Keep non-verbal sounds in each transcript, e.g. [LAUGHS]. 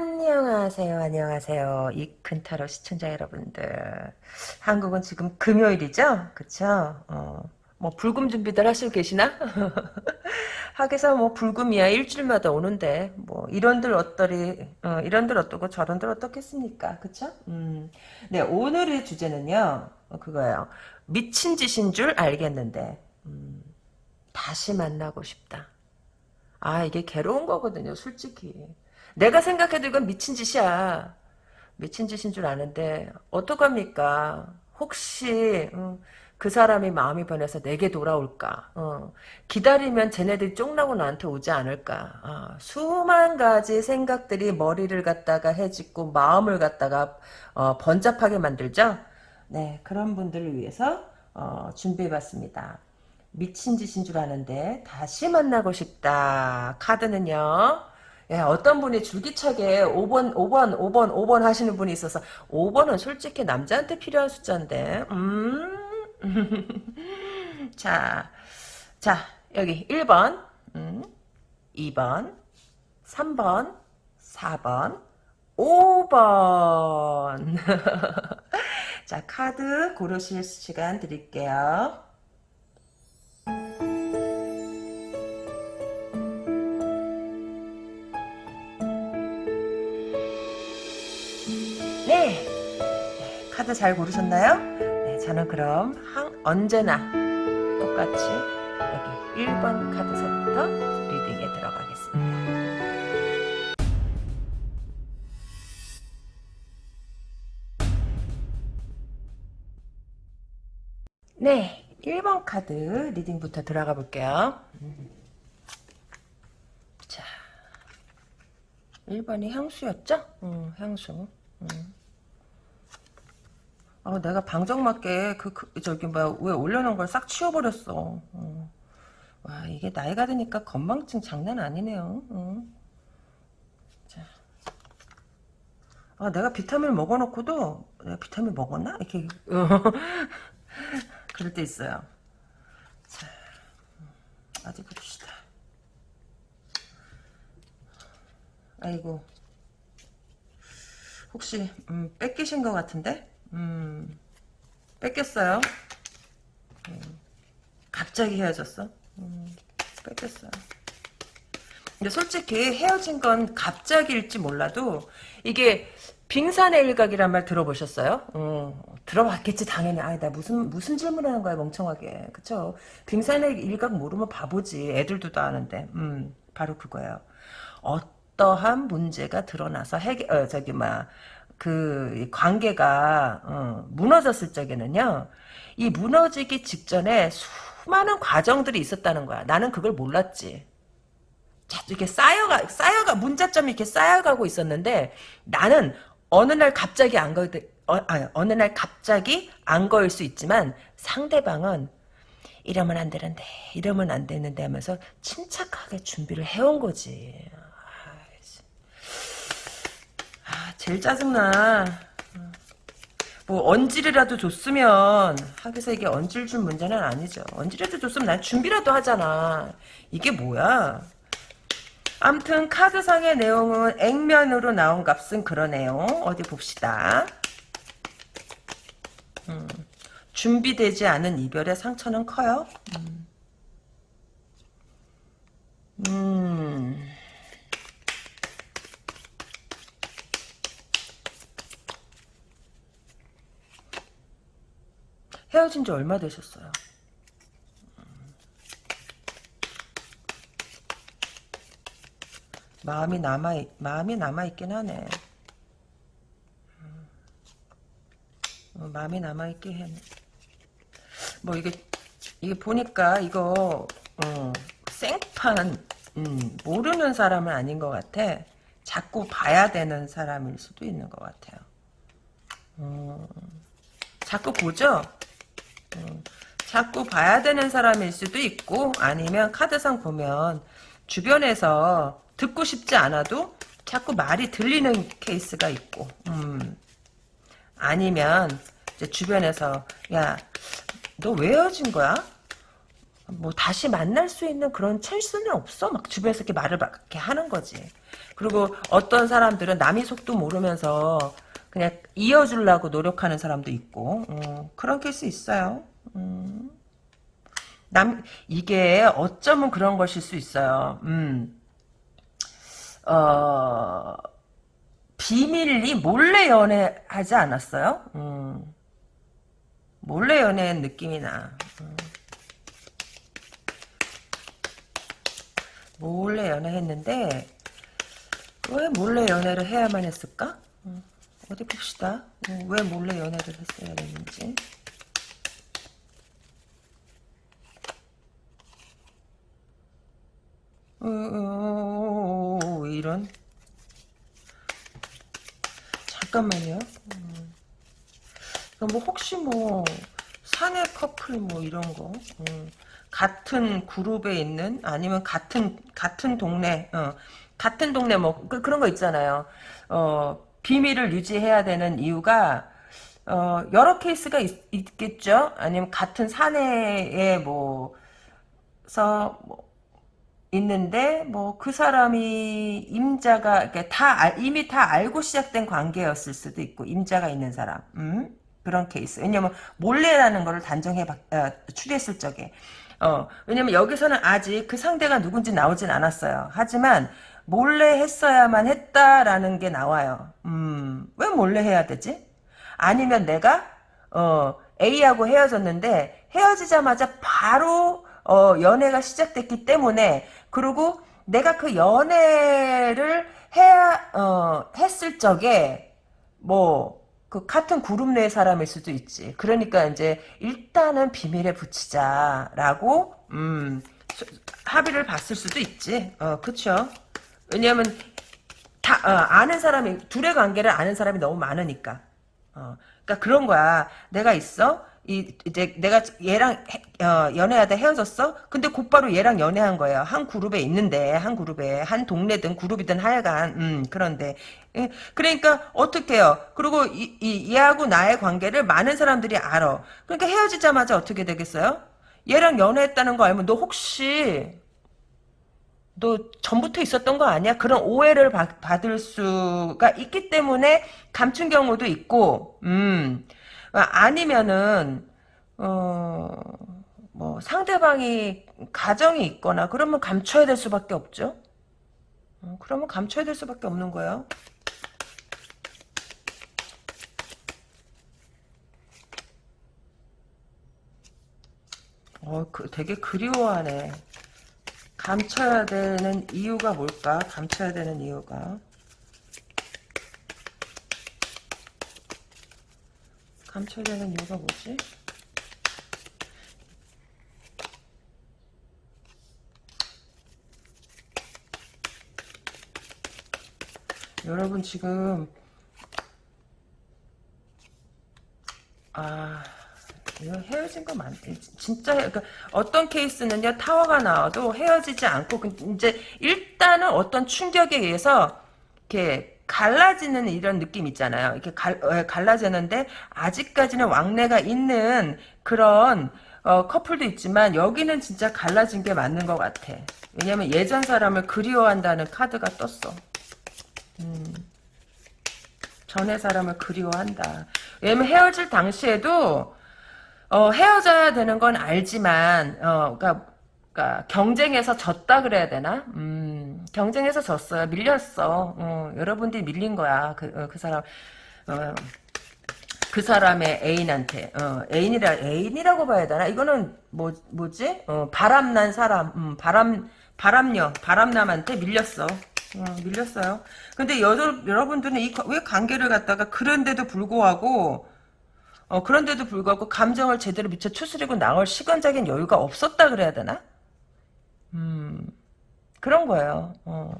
안녕하세요, 안녕하세요. 이큰타로 시청자 여러분들. 한국은 지금 금요일이죠? 그쵸? 어, 뭐, 불금 준비들 하시고 계시나? [LAUGHS] 하게서 뭐, 불금이야. 일주일마다 오는데, 뭐, 이런들 어떠리, 어, 이런들 어떠고 저런들 어떻겠습니까? 그쵸? 음. 네, 오늘의 주제는요, 어, 그거예요. 미친 짓인 줄 알겠는데, 음, 다시 만나고 싶다. 아, 이게 괴로운 거거든요, 솔직히. 내가 생각해도 이건 미친 짓이야. 미친 짓인 줄 아는데 어떡합니까? 혹시 음, 그 사람이 마음이 변해서 내게 돌아올까? 어, 기다리면 쟤네들이 쫑나고 나한테 오지 않을까? 어, 수만 가지 생각들이 머리를 갖다가 해짓고 마음을 갖다가 어, 번잡하게 만들죠? 네, 그런 분들을 위해서 어, 준비해봤습니다. 미친 짓인 줄 아는데 다시 만나고 싶다. 카드는요. 예, 어떤 분이 줄기차게 5번, 5번, 5번, 5번 하시는 분이 있어서 5번은 솔직히 남자한테 필요한 숫자인데 음. [LAUGHS] 자, 자 여기 1번, 음, 2번, 3번, 4번, 5번 자 카드 고르실 시간 드릴게요. 카드 잘 고르셨나요? 네, 저는 그럼 한, 언제나 똑같이 여기 1번 카드서부터 리딩에 들어가겠습니다. 네, 1번 카드 리딩부터 들어가 볼게요. 자, 1번이 향수였죠? 음, 향수. 음. 아, 내가 방정맞게 그, 그 저기 뭐야 왜 올려놓은 걸 싹 치워버렸어. 어. 와 이게 나이가 드니까 건망증 장난 아니네요. 어. 자, 아 내가 비타민 먹어놓고도 내가 비타민 먹었나 이렇게 어. [LAUGHS] 그럴 때 있어요. 자, 어디 봅시다. 아이고 혹시 음, 뺏기신 것 같은데? 음, 뺏겼어요. 음, 갑자기 헤어졌어. 음, 뺏겼어요. 근데 솔직히 헤어진 건 갑자기일지 몰라도 이게 빙산의 일각이란 말 들어보셨어요? 어, 들어봤겠지 당연히. 아나 무슨 무슨 질문하는 거야 멍청하게. 그쵸? 빙산의 일각 모르면 바보지. 애들도 다 아는데. 음 바로 그거예요. 어떠한 문제가 드러나서 해결 어, 저기 막 그 관계가 어, 무너졌을 적에는요. 이 무너지기 직전에 수많은 과정들이 있었다는 거야. 나는 그걸 몰랐지. 이렇게 쌓여가 쌓여가 문자점이 이렇게 쌓여가고 있었는데 나는 어느 날 갑자기 안 걸, 어, 아, 어느 날 갑자기 안 거일 수 있지만 상대방은 이러면 안 되는데, 이러면 안 되는데 하면서 침착하게 준비를 해온 거지. 아, 제일 짜증나. 뭐 언질이라도 줬으면 하기서 이게 언질 준 문제는 아니죠. 언질이라도 줬으면 난 준비라도 하잖아. 이게 뭐야? 암튼 카드상의 내용은 액면으로 나온 값은 그러네요. 어디 봅시다. 음, 준비되지 않은 이별의 상처는 커요. 음. 음. 헤어진 지 얼마 되셨어요? 마음이 남아 마음이 남아 있긴 하네. 어, 마음이 남아 있게 해. 뭐 이게 이게 보니까 이거 어, 생판 음, 모르는 사람은 아닌 것 같아. 자꾸 봐야 되는 사람일 수도 있는 것 같아요. 어, 자꾸 보죠. 어, 자꾸 봐야 되는 사람일 수도 있고 아니면 카드상 보면 주변에서 듣고 싶지 않아도 자꾸 말이 들리는 케이스가 있고 음. 아니면 주변에서 야 너 왜 헤어진 거야? 뭐 다시 만날 수 있는 그런 찬스는 없어? 막 주변에서 이렇게 말을 막 이렇게 하는 거지. 그리고 어떤 사람들은 남이 속도 모르면서 그냥 이어주려고 노력하는 사람도 있고 어, 그런 케이스 있어요. 음. 남 이게 어쩌면 그런 것일 수 있어요. 음. 어, 비밀리 몰래 연애하지 않았어요? 음. 몰래 연애한 느낌이 나. 음. 몰래 연애했는데 왜 몰래 연애를 해야만 했을까? 음. 어디 봅시다. 음, 왜 몰래 연애를 했어야 했는지. 어, 어, 어, 이런 잠깐만요. 음. 뭐 혹시 뭐 사내 커플 뭐 이런 거 음. 같은 그룹에 있는 아니면 같은 같은 동네 어. 같은 동네 뭐 그, 런거 있잖아요. 어, 비밀을 유지해야 되는 이유가 어, 여러 케이스가 있, 겠죠? 아니면 같은 사내에 뭐서 뭐 있는데 뭐 그 사람이 임자가 다 이미 다 알고 시작된 관계였을 수도 있고 임자가 있는 사람. 음? 그런 케이스. 왜냐면 몰래라는 거를 단정해 어, 추리했을 적에. 어 왜냐면 여기서는 아직 그 상대가 누군지 나오진 않았어요. 하지만 몰래 했어야만 했다라는 게 나와요 음 왜 몰래 해야 되지 아니면 내가 어 A하고 헤어졌는데 헤어지자마자 바로 어, 연애가 시작됐기 때문에 그리고 내가 그 연애를 해야 어, 했을 적에 뭐 그 같은 그룹 내 사람일 수도 있지. 그러니까 이제 일단은 비밀에 붙이자라고 음, 합의를 봤을 수도 있지. 어, 그쵸. 왜냐면 다 어, 아는 사람이 둘의 관계를 아는 사람이 너무 많으니까. 어, 그러니까 그런 거야. 내가 있어. 이 이제 내가 얘랑 해, 어, 연애하다 헤어졌어? 근데 곧바로 얘랑 연애한 거예요. 한 그룹에 있는데 한 그룹에 한 동네든 그룹이든 하여간 음 그런데 예, 그러니까 어떻게요? 그리고 이, 이 얘하고 나의 관계를 많은 사람들이 알아. 그러니까 헤어지자마자 어떻게 되겠어요? 얘랑 연애했다는 거 알면 너 혹시 너 전부터 있었던 거 아니야? 그런 오해를 받, 받을 수가 있기 때문에 감춘 경우도 있고 음. 아니면은 어 뭐 상대방이 가정이 있거나 그러면 감춰야 될 수밖에 없죠. 어, 그러면 감춰야 될 수밖에 없는 거예요. 어, 그, 되게 그리워하네. 감춰야 되는 이유가 뭘까? 감춰야 되는 이유가. 감춰야 되는 이유가 뭐지? 여러분 지금 아 헤어진 거 많, 진짜, 그러니까 어떤 케이스는요, 타워가 나와도 헤어지지 않고, 이제, 일단은 어떤 충격에 의해서, 이렇게, 갈라지는 이런 느낌 있잖아요. 이렇게 갈, 어, 갈라지는데 아직까지는 왕래가 있는 그런 어, 커플도 있지만 여기는 진짜 갈라진 게 맞는 것 같아. 왜냐면 예전 사람을 그리워한다는 카드가 떴어. 음, 전의 사람을 그리워한다. 왜냐면 헤어질 당시에도 어, 헤어져야 되는 건 알지만 어, 그러니까 그러니까 경쟁에서 졌다 그래야 되나? 음, 경쟁에서 졌어요. 밀렸어. 어, 여러분들이 밀린 거야. 그, 어, 그 사람 어, 그 사람의 애인한테 어, 애인이라 애인이라고 봐야 되나? 이거는 뭐 뭐지? 어, 바람난 사람, 음, 바람 바람녀, 바람남한테 밀렸어. 어, 밀렸어요. 근데 여, 여러분들은 이, 왜 관계를 갖다가 그런데도 불구하고 어, 그런데도 불구하고 감정을 제대로 미처 추스리고 나올 시간적인 여유가 없었다 그래야 되나? 음, 그런 거예요. 어.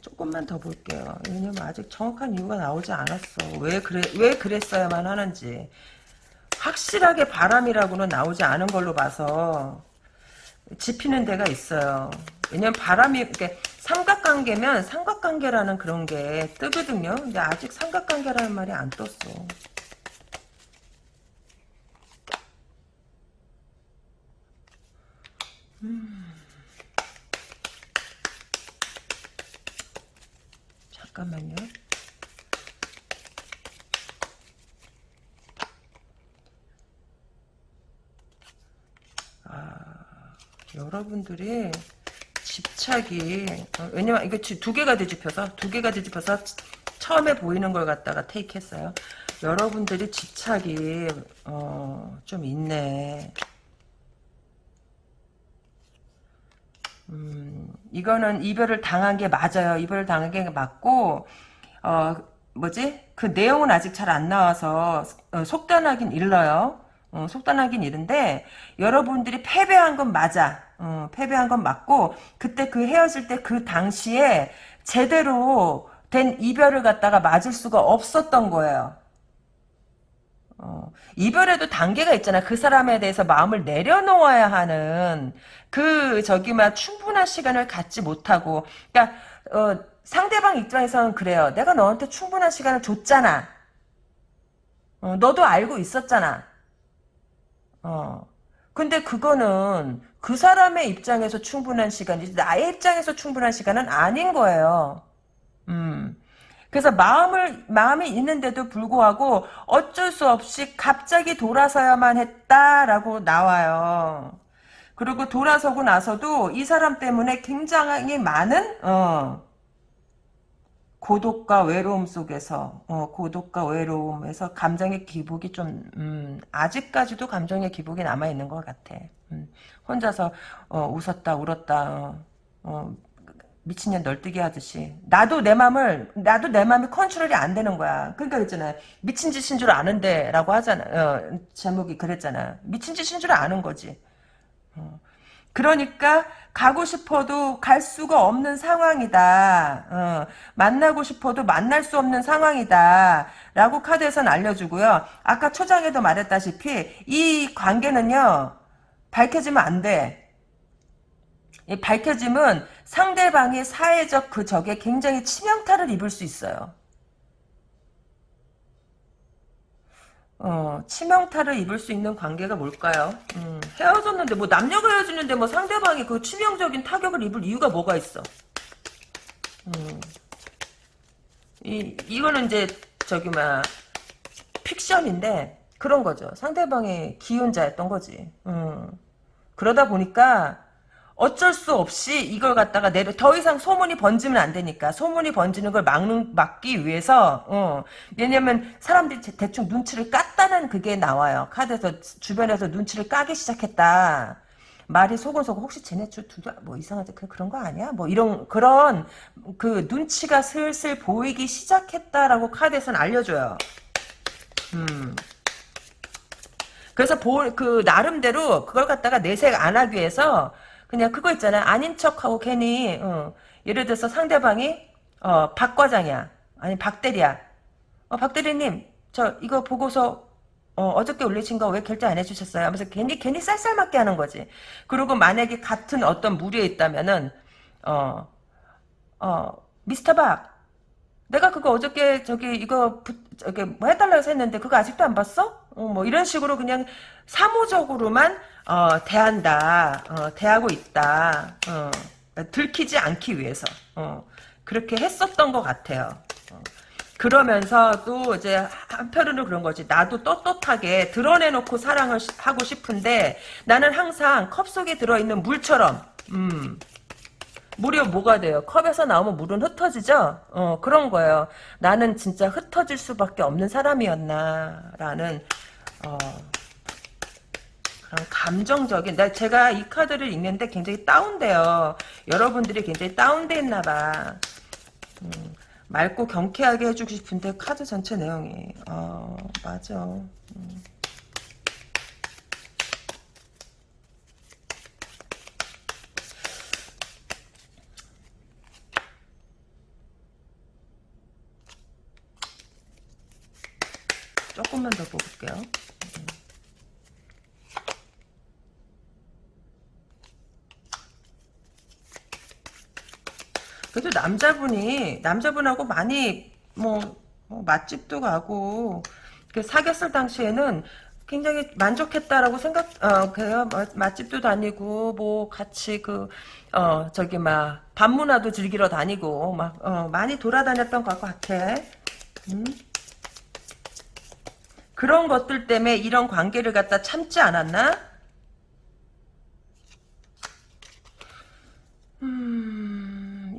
조금만 더 볼게요. 왜냐면 아직 정확한 이유가 나오지 않았어. 왜 그래, 왜 그랬어야만 하는지. 확실하게 바람이라고는 나오지 않은 걸로 봐서, 지피는 데가 있어요. 왜냐면 바람이, 이렇게, 삼각관계면 삼각관계라는 그런 게 뜨거든요. 근데 아직 삼각관계라는 말이 안 떴어. 음. 잠깐만요. 아, 여러분들이 집착이 어, 왜냐면 이게 두 개가 뒤집혀서 두 개가 뒤집혀서 처음에 보이는 걸 갖다가 테이크했어요. 여러분들이 집착이 어, 좀 있네. 음, 이거는 이별을 당한 게 맞아요. 이별을 당한 게 맞고 어, 뭐지? 그 내용은 아직 잘 안 나와서 어, 속단하긴 일러요. 어, 속단하긴 이른데 여러분들이 패배한 건 맞아. 어, 패배한 건 맞고 그때 그 헤어질 때 그 당시에 제대로 된 이별을 갖다가 맞을 수가 없었던 거예요. 어, 이별에도 단계가 있잖아. 그 사람에 대해서 마음을 내려놓아야 하는 그 저기 막 충분한 시간을 갖지 못하고 그러니까 어, 상대방 입장에서는 그래요. 내가 너한테 충분한 시간을 줬잖아. 어, 너도 알고 있었잖아. 어. 근데 그거는 그 사람의 입장에서 충분한 시간이지 나의 입장에서 충분한 시간은 아닌 거예요. 음. 그래서 마음을 마음이 있는데도 불구하고 어쩔 수 없이 갑자기 돌아서야만 했다라고 나와요. 그리고 돌아서고 나서도 이 사람 때문에 굉장히 많은 어, 고독과 외로움 속에서 어, 고독과 외로움에서 감정의 기복이 좀 음, 아직까지도 감정의 기복이 남아 있는 것 같아. 음, 혼자서 어, 웃었다 울었다 어, 어, 미친년 널뛰기 하듯이 나도 내 맘을 나도 내 맘이 컨트롤이 안 되는 거야. 그러니까 있잖아 미친 짓인 줄 아는데라고 하잖아. 어, 제목이 그랬잖아. 미친 짓인 줄 아는 거지. 어. 그러니까 가고 싶어도 갈 수가 없는 상황이다. 어, 만나고 싶어도 만날 수 없는 상황이다. 라고 카드에서는 알려주고요. 아까 초장에도 말했다시피 이 관계는요. 밝혀지면 안 돼. 이 밝혀짐은 상대방의 사회적 그 적에 굉장히 치명타를 입을 수 있어요. 어, 치명타를 입을 수 있는 관계가 뭘까요? 음, 헤어졌는데, 뭐, 남녀가 헤어지는데, 뭐, 상대방이 그 치명적인 타격을 입을 이유가 뭐가 있어? 음, 이, 이거는 이제, 저기, 막, 픽션인데, 그런 거죠. 상대방의 기운자였던 거지. 음, 그러다 보니까, 어쩔 수 없이 이걸 갖다가 내려 더 이상 소문이 번지면 안 되니까 소문이 번지는 걸 막는 막기 위해서 어, 왜냐면 사람들이 대충 눈치를 깠다는 그게 나와요. 카드에서 주변에서 눈치를 까기 시작했다. 말이 소곤소곤 혹시 쟤네 둘뭐 이상하지? 그 그런 거 아니야? 뭐 이런 그런 그 눈치가 슬슬 보이기 시작했다라고 카드에서는 알려줘요. 음. 그래서 보, 그 나름대로 그걸 갖다가 내색 안 하기 위해서 그냥 그거 있잖아. 아닌 척하고 괜히 어, 예를 들어서 상대방이 어, 박 과장이야. 아니 박 대리야. 어, 박 대리님 저 이거 보고서 어, 저께 올리신 거 왜 결제 안 해주셨어요? 하면서 괜히 괜히 쌀쌀맞게 하는 거지. 그리고 만약에 같은 어떤 무리에 있다면은 어, 어, 미스터 박 내가 그거 어저께 저기 이거 부, 저기 뭐 해달라고 했는데 그거 아직도 안 봤어? 어, 뭐 이런 식으로 그냥 사무적으로만 어, 대한다, 어, 대하고 있다, 어, 들키지 않기 위해서 어, 그렇게 했었던 것 같아요. 어. 그러면서도 이제 한편으로 그런 거지. 나도 떳떳하게 드러내놓고 사랑을 하고 싶은데 나는 항상 컵 속에 들어있는 물처럼 음, 물이 뭐가 돼요? 컵에서 나오면 물은 흩어지죠? 어, 그런 거예요. 나는 진짜 흩어질 수밖에 없는 사람이었나 라는 어, 그런 감정적인 나 제가 이 카드를 읽는데 굉장히 다운돼요. 여러분들이 굉장히 다운돼 있나 봐. 음, 맑고 경쾌하게 해주고 싶은데 카드 전체 내용이 어, 맞아. 음. 조금만 더 볼게요. 그래도 남자분이 남자분하고 많이 뭐, 뭐 맛집도 가고 그 사귀었을 당시에는 굉장히 만족했다라고 생각, 어, 그래요. 맛- 맛집도 다니고, 뭐, 같이 그, 어, 저기, 막, 밤문화도 즐기러 다니고, 막, 어, 많이 돌아다녔던 것 같아. 음? 그런 것들 때문에 이런 관계를 갖다 참지 않았나?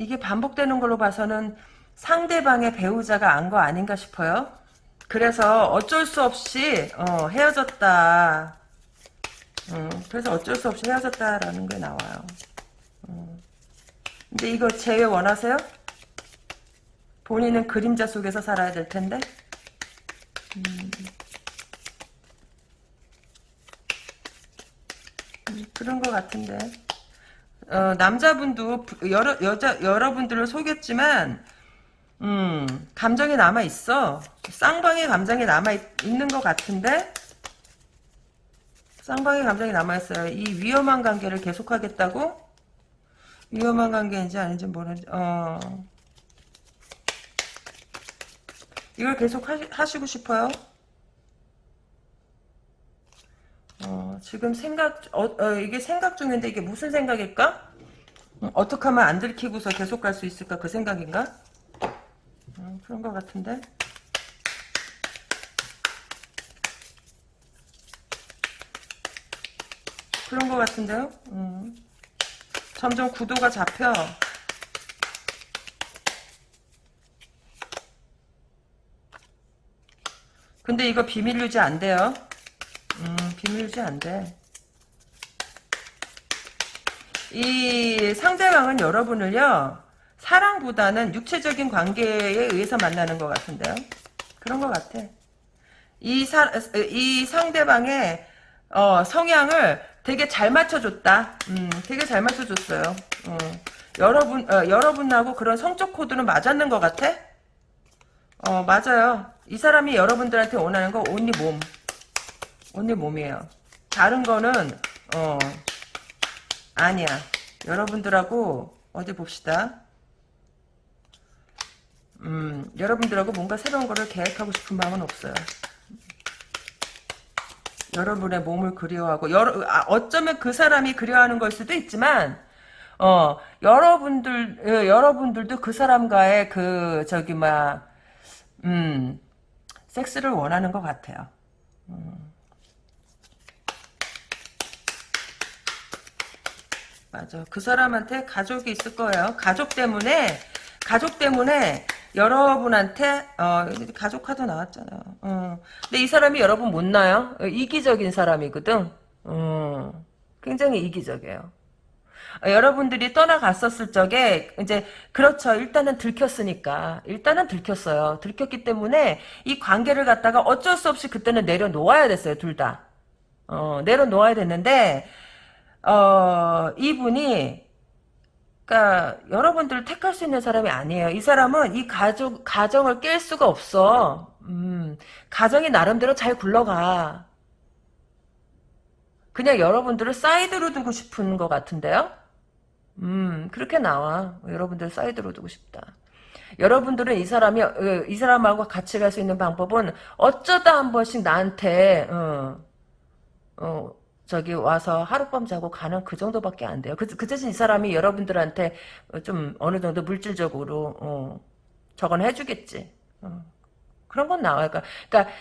이게 반복되는 걸로 봐서는 상대방의 배우자가 안 거 아닌가 싶어요. 그래서 어쩔 수 없이 어, 헤어졌다. 음, 그래서 어쩔 수 없이 헤어졌다라는 게 나와요. 음. 근데 이거 제외 원하세요? 본인은 그림자 속에서 살아야 될 텐데. 음. 음, 그런 것 같은데. 어, 남자분도 부- 여러 여자 여러분들을 속였지만 음, 감정이 남아 있어. 쌍방의 감정이 남아 있, 있는 것 같은데 쌍방의 감정이 남아 있어요. 이 위험한 관계를 계속하겠다고? 위험한 관계인지 아닌지 모르는지. 어. 이걸 계속 하시, 하시고 싶어요? 어, 지금 생각, 어, 어, 이게 생각 중인데 이게 무슨 생각일까? 음, 어떻게 하면 안 들키고서 계속 갈 수 있을까? 그 생각인가? 음, 그런 것 같은데? 그런 것 같은데요? 음. 점점 구도가 잡혀. 근데 이거 비밀 유지 안 돼요. 음, 비밀 유지 안 돼. 이 상대방은 여러분을요, 사랑보다는 육체적인 관계에 의해서 만나는 것 같은데요. 그런 것 같아. 이, 사, 이 상대방의 어, 성향을 되게 잘 맞춰줬다. 음, 되게 잘 맞춰줬어요. 어, 여러분, 어, 여러분하고 그런 성적 코드는 맞았는 것 같아? 어, 맞아요. 이 사람이 여러분들한테 원하는 거 온리 몸. 온리 몸이에요. 다른 거는, 어, 아니야. 여러분들하고, 어디 봅시다. 음, 여러분들하고 뭔가 새로운 거를 계획하고 싶은 마음은 없어요. 여러분의 몸을 그리워하고, 여러, 아, 어쩌면 그 사람이 그리워하는 걸 수도 있지만, 어, 여러분들, 어, 여러분들도 그 사람과의 그, 저기, 막, 음, 섹스를 원하는 것 같아요. 음. 맞아. 그 사람한테 가족이 있을 거예요. 가족 때문에, 가족 때문에 여러분한테, 어, 가족 카드 나왔잖아. 어. 근데 이 사람이 여러분 못 나요? 어, 이기적인 사람이거든. 어. 굉장히 이기적이에요. 어, 여러분들이 떠나갔었을 적에 이제 그렇죠. 일단은 들켰으니까 일단은 들켰어요. 들켰기 때문에 이 관계를 갖다가 어쩔 수 없이 그때는 내려놓아야 됐어요. 둘 다. 어, 내려놓아야 됐는데 어, 이분이 그러니까 여러분들을 택할 수 있는 사람이 아니에요. 이 사람은 이 가족 가정을 깰 수가 없어. 음, 가정이 나름대로 잘 굴러가. 그냥 여러분들을 사이드로 두고 싶은 것 같은데요? 음, 그렇게 나와. 여러분들 사이드로 두고 싶다. 여러분들은 이 사람이, 어, 이 사람하고 같이 갈 수 있는 방법은 어쩌다 한 번씩 나한테, 어, 어, 저기 와서 하룻밤 자고 가는 그 정도밖에 안 돼요. 그, 그 대신 이 사람이 여러분들한테 좀 어느 정도 물질적으로, 어, 저건 해주겠지. 어, 그런 건 나와요. 그러니까, 그러니까,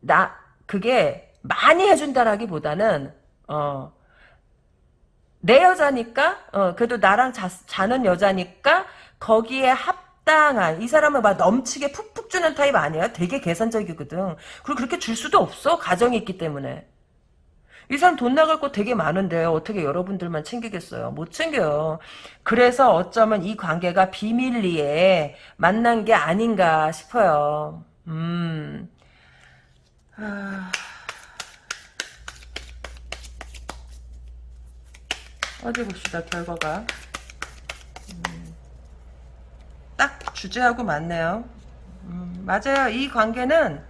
나, 그게 많이 해준다라기보다는, 어, 내 여자니까 어 그래도 나랑 자, 자는 여자니까 거기에 합당한 이 사람은 막 넘치게 푹푹 주는 타입 아니야 되게 계산적이거든 그리고 그렇게 줄 수도 없어 가정이 있기 때문에 이 사람 돈 나갈 거 되게 많은데 어떻게 여러분들만 챙기겠어요? 못 챙겨요. 그래서 어쩌면 이 관계가 비밀리에 만난 게 아닌가 싶어요. 음. 아... 어디 봅시다 결과가. 음, 딱 주제하고 맞네요. 음, 맞아요. 이 관계는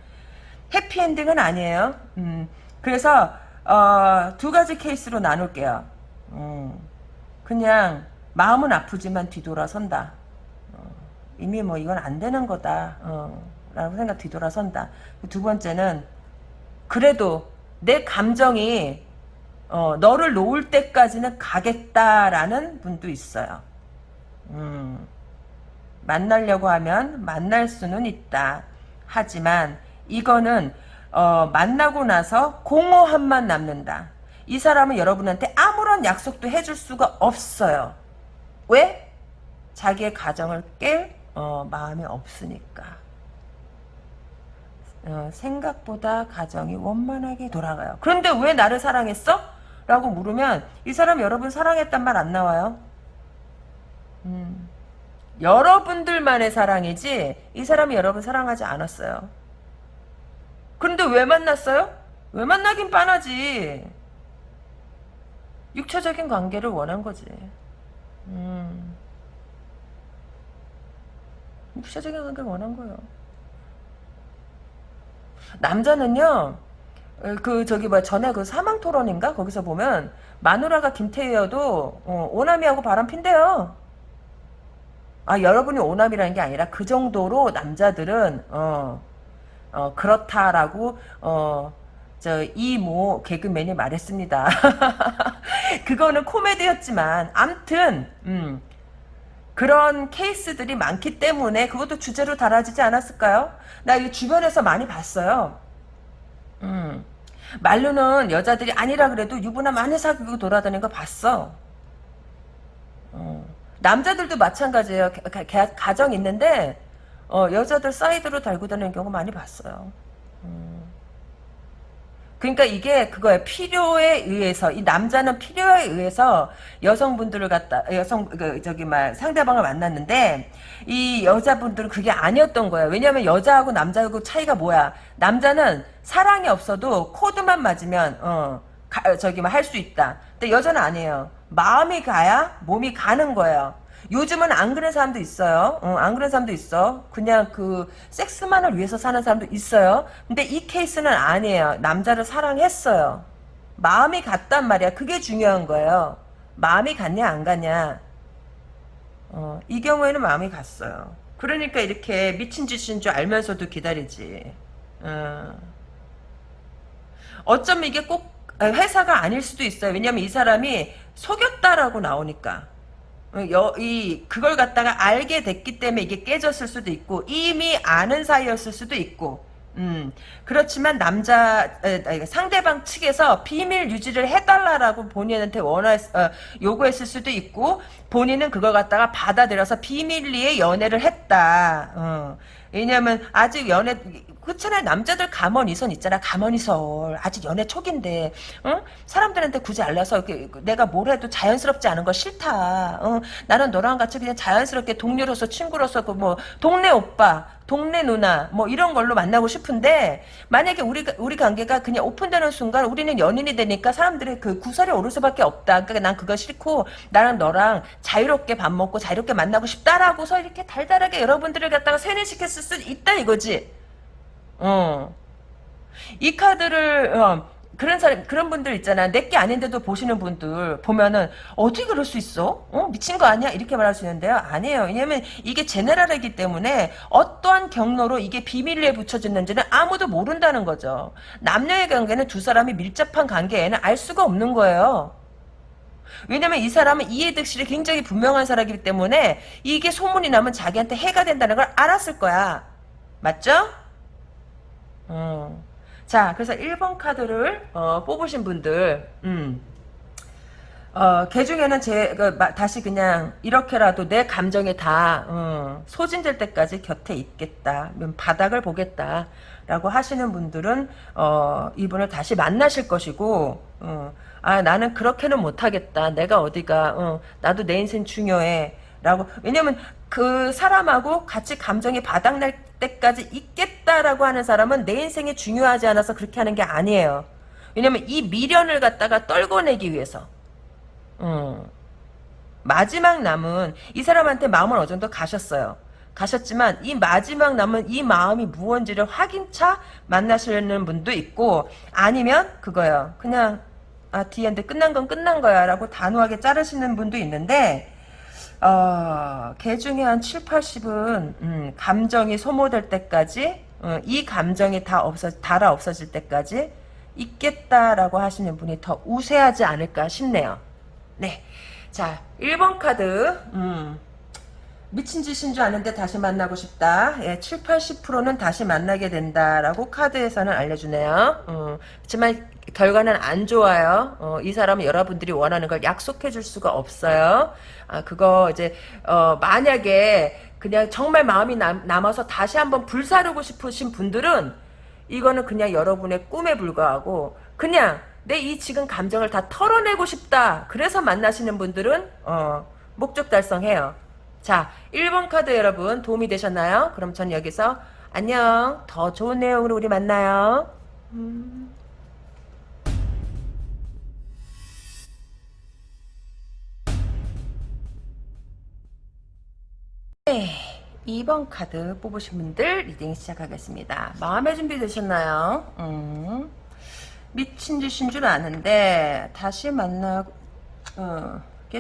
해피엔딩은 아니에요. 음, 그래서 어, 두 가지 케이스로 나눌게요 음, 그냥 마음은 아프지만 뒤돌아선다 어, 이미 뭐 이건 안 되는 거다 어, 라고 생각 뒤돌아선다 두 번째는 그래도 내 감정이 어, 너를 놓을 때까지는 가겠다라는 분도 있어요. 음, 만나려고 하면 만날 수는 있다. 하지만 이거는 어, 만나고 나서 공허함만 남는다. 이 사람은 여러분한테 아무런 약속도 해줄 수가 없어요. 왜? 자기의 가정을 깰 어, 마음이 없으니까. 어, 생각보다 가정이 원만하게 돌아가요. 그런데 왜 나를 사랑했어? 라고 물으면 이 사람 여러분 사랑했단 말 안 나와요. 음, 여러분들만의 사랑이지 이 사람이 여러분 사랑하지 않았어요. 그런데 왜 만났어요? 왜 만나긴 뻔하지. 육체적인 관계를 원한 거지. 음. 육체적인 관계를 원한 거예요. 남자는요, 어, 그 저기 뭐 전에 그 사망 토론인가 거기서 보면 마누라가 김태희여도 어, 오남이하고 바람 핀대요. 아 여러분이 오남이라는 게 아니라 그 정도로 남자들은 어, 어 그렇다라고 어. 저 이모 개그맨이 말했습니다. [LAUGHS] 그거는 코미디였지만 암튼 음, 그런 케이스들이 많기 때문에 그것도 주제로 달아지지 않았을까요? 나 이거 주변에서 많이 봤어요. 음. 말로는 여자들이 아니라 그래도 유부남 많이 사귀고 돌아다니는 거 봤어. 어. 남자들도 마찬가지예요. 가, 가, 가정 있는데 어, 여자들 사이드로 달고 다니는 경우 많이 봤어요. 음. 그러니까 이게 그거예요. 필요에 의해서 이 남자는 필요에 의해서 여성분들을 갖다 여성 그 저기 막 상대방을 만났는데 이 여자분들은 그게 아니었던 거예요. 왜냐하면 여자하고 남자하고 차이가 뭐야? 남자는 사랑이 없어도 코드만 맞으면 어 저기 막할수 있다. 근데 여자는 아니에요. 마음이 가야 몸이 가는 거예요. 요즘은 안 그런 사람도 있어요. 어, 안 그런 사람도 있어. 그냥 그 섹스만을 위해서 사는 사람도 있어요. 근데 이 케이스는 아니에요. 남자를 사랑했어요. 마음이 갔단 말이야. 그게 중요한 거예요. 마음이 갔냐 안 갔냐. 어, 이 경우에는 마음이 갔어요. 그러니까 이렇게 미친 짓인 줄 알면서도 기다리지. 어. 어쩌면 이게 꼭 회사가 아닐 수도 있어요. 왜냐면 이 사람이 속였다라고 나오니까. 어, 여, 이 그걸 갖다가 알게 됐기 때문에 이게 깨졌을 수도 있고 이미 아는 사이였을 수도 있고 음 그렇지만 남자 에, 상대방 측에서 비밀 유지를 해달라라고 본인한테 원하 어, 요구했을 수도 있고 본인은 그걸 갖다가 받아들여서 비밀리에 연애를 했다. 어. 왜냐면 아직 연애 그렇잖아요. 남자들 가머니선 있잖아. 가머니설. 아직 연애 초기인데, 응? 사람들한테 굳이 알려서 내가 뭘 해도 자연스럽지 않은 거 싫다. 응? 나는 너랑 같이 그냥 자연스럽게 동료로서 친구로서 그 뭐 동네 오빠, 동네 누나 뭐 이런 걸로 만나고 싶은데 만약에 우리 우리 관계가 그냥 오픈되는 순간 우리는 연인이 되니까 사람들이 그 구설이 오를 수밖에 없다. 그러니까 난 그거 싫고 나는 너랑 자유롭게 밥 먹고 자유롭게 만나고 싶다라고서 이렇게 달달하게 여러분들을 갖다가 세뇌시켰을 수 있다 이거지. 어. 이 카드를 어, 그런 사람 그런 분들 있잖아. 내게 아닌데도 보시는 분들 보면은 어떻게 그럴 수 있어? 어? 미친 거 아니야? 이렇게 말할 수 있는데요. 아니에요. 왜냐면 이게 제네랄이기 때문에 어떠한 경로로 이게 비밀리에 붙여졌는지는 아무도 모른다는 거죠. 남녀의 관계는 두 사람이 밀접한 관계에는 알 수가 없는 거예요. 왜냐면 이 사람은 이해득실이 굉장히 분명한 사람이기 때문에 이게 소문이 나면 자기한테 해가 된다는 걸 알았을 거야. 맞죠? 어. 자, 그래서 1번 카드를 어, 뽑으신 분들, 음. 어, 개 중에는 제, 그, 마, 다시 그냥, 이렇게라도 내 감정에 다, 어, 소진될 때까지 곁에 있겠다. 바닥을 보겠다. 라고 하시는 분들은, 어, 이분을 다시 만나실 것이고, 어, 아, 나는 그렇게는 못하겠다. 내가 어디가, 어, 나도 내 인생 중요해. 라고, 왜냐면, 그 사람하고 같이 감정이 바닥날 때까지 있겠다라고 하는 사람은 내 인생이 중요하지 않아서 그렇게 하는 게 아니에요. 왜냐면 이 미련을 갖다가 떨궈내기 위해서. 음. 마지막 남은 이 사람한테 마음을 어느 정도 가셨어요. 가셨지만 이 마지막 남은 이 마음이 무언지를 확인차 만나시는 분도 있고 아니면 그거요. 그냥 아 뒤엔데 끝난 건 끝난 거야 라고 단호하게 자르시는 분도 있는데 어, 개 중에 한 7, 80은 음, 감정이 소모될 때까지 어, 이 감정이 다 없어 달아 없어질 때까지 있겠다라고 하시는 분이 더 우세하지 않을까 싶네요. 네. 자, 1번 카드. 음. 미친 짓인 줄 아는데 다시 만나고 싶다. 예, 7, 80%는 다시 만나게 된다라고 카드에서는 알려주네요. 음, 그렇지만 결과는 안 좋아요. 어, 이 사람은 여러분들이 원하는 걸 약속해 줄 수가 없어요. 아, 그거 이제 어, 만약에 그냥 정말 마음이 남, 남아서 다시 한번 불사르고 싶으신 분들은 이거는 그냥 여러분의 꿈에 불과하고 그냥 내 이 지금 감정을 다 털어내고 싶다. 그래서 만나시는 분들은 어, 목적 달성해요. 자, 1번 카드 여러분 도움이 되셨나요? 그럼 전 여기서 안녕. 더 좋은 내용으로 우리 만나요. 음. 네, 2번 카드 뽑으신 분들 reading 시작하겠습니다. 마음의 준비 되셨나요? 음. 미친 짓인 줄 아는데 다시 만나게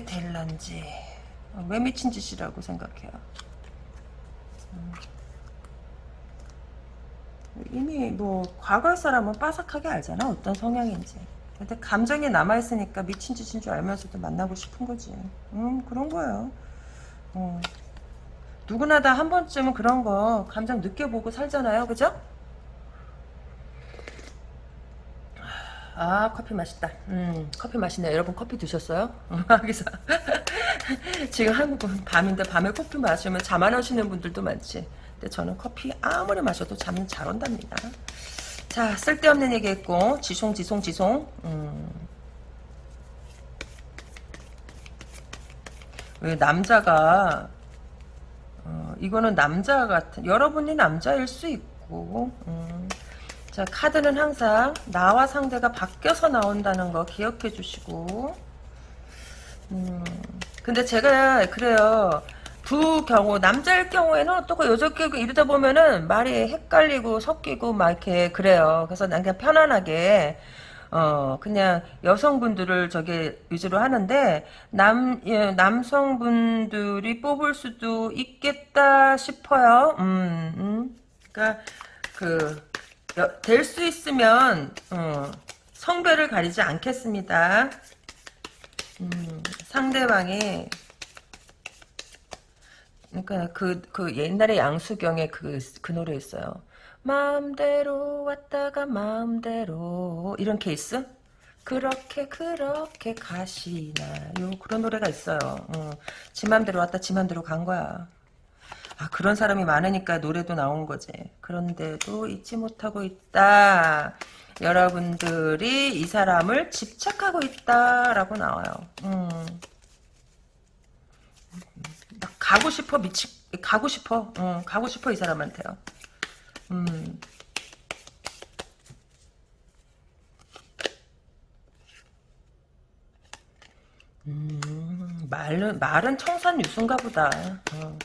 될런지 왜 미친 짓이라고 생각해요? 음. 이미 뭐 과거의 사람은 빠삭하게 알잖아 어떤 성향인지 근데 감정이 남아있으니까 미친 짓인 줄 알면서도 만나고 싶은 거지 음 그런 거예요 어. 누구나 다 한 번쯤은 그런 거 감정 느껴보고 살잖아요 그죠? 아 커피 맛있다 음 커피 맛있네 여러분 커피 드셨어요? [LAUGHS] 여기서 지금 한국은 밤인데 밤에 커피 마시면 잠 안 오시는 분들도 많지 근데 저는 커피 아무리 마셔도 잠은 잘 온답니다 자 쓸데없는 얘기 했고 지송 지송 지송 음. 왜 남자가 어, 이거는 남자 같은 여러분이 남자일 수 있고 음. 자 카드는 항상 나와 상대가 바뀌어서 나온다는 거 기억해 주시고. 음, 근데 제가 그래요. 두 경우 남자일 경우에는 어떻고 여자 경우 이러다 보면은 말이 헷갈리고 섞이고 막 이렇게 그래요. 그래서 난 그냥 편안하게 어 그냥 여성분들을 저기 위주로 하는데 남 예, 남성분들이 뽑을 수도 있겠다 싶어요. 음, 음. 그러니까 그 될 수 있으면 어, 성별을 가리지 않겠습니다. 음, 상대방이 그러니까 그, 그 옛날에 양수경의 그, 그 노래 있어요. 마음대로 왔다가 마음대로 이런 케이스? 그렇게 그렇게 가시나요? 그런 노래가 있어요. 어, 지 맘대로 왔다 지 맘대로 간 거야. 아 그런 사람이 많으니까 노래도 나온 거지. 그런데도 잊지 못하고 있다. 여러분들이 이 사람을 집착하고 있다라고 나와요. 음. 가고 싶어 미치 가고 싶어 어, 가고 싶어 이 사람한테요. 음. 음, 말은 말은 청산 유순가 보다. 어.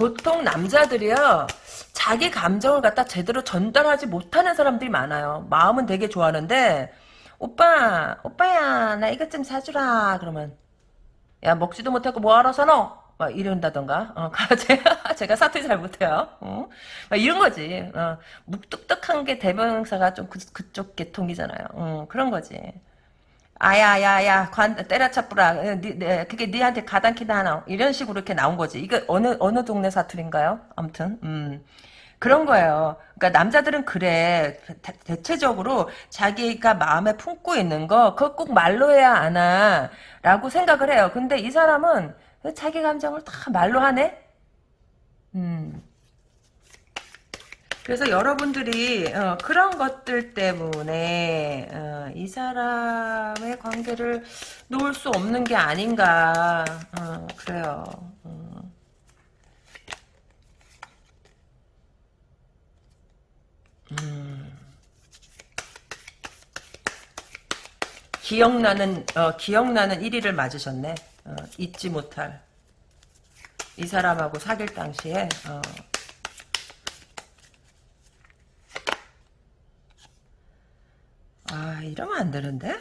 보통 남자들이요 자기 감정을 갖다 제대로 전달하지 못하는 사람들이 많아요. 마음은 되게 좋아하는데 오빠 오빠야 나 이것 좀 사주라 그러면 야 먹지도 못하고 뭐하러 사노? 막 이런다던가 어, [LAUGHS] 제가, 제가 사투리 잘 못해요 어? 막 이런 거지 어, 묵뚝뚝한 게 대명사가 좀 그, 그쪽 계통이잖아요 어, 그런 거지 아야야야 관 니, 네, 그게 니한테 가당키나 하나 이런 식으로 이렇게 나온 거지 이거 어느 어느 동네 사투리인가요? 아무튼 음 그런 거예요. 그러니까 남자들은 그래 대, 체적으로 자기가 마음에 품고 있는 거 그거 꼭 말로 해야 하나라고 생각을 해요. 근데 이 사람은 자기 감정을 다 말로 하네. 음. 그래서 여러분들이 어, 그런 것들 때문에 어, 이 사람의 관계를 놓을 수 없는 게 아닌가 어, 그래요. 어. 음. 기억나는 어, 기억나는 1위를 맞으셨네. 어, 잊지 못할 이 사람하고 사귈 당시에 아 이러면 안 되는데?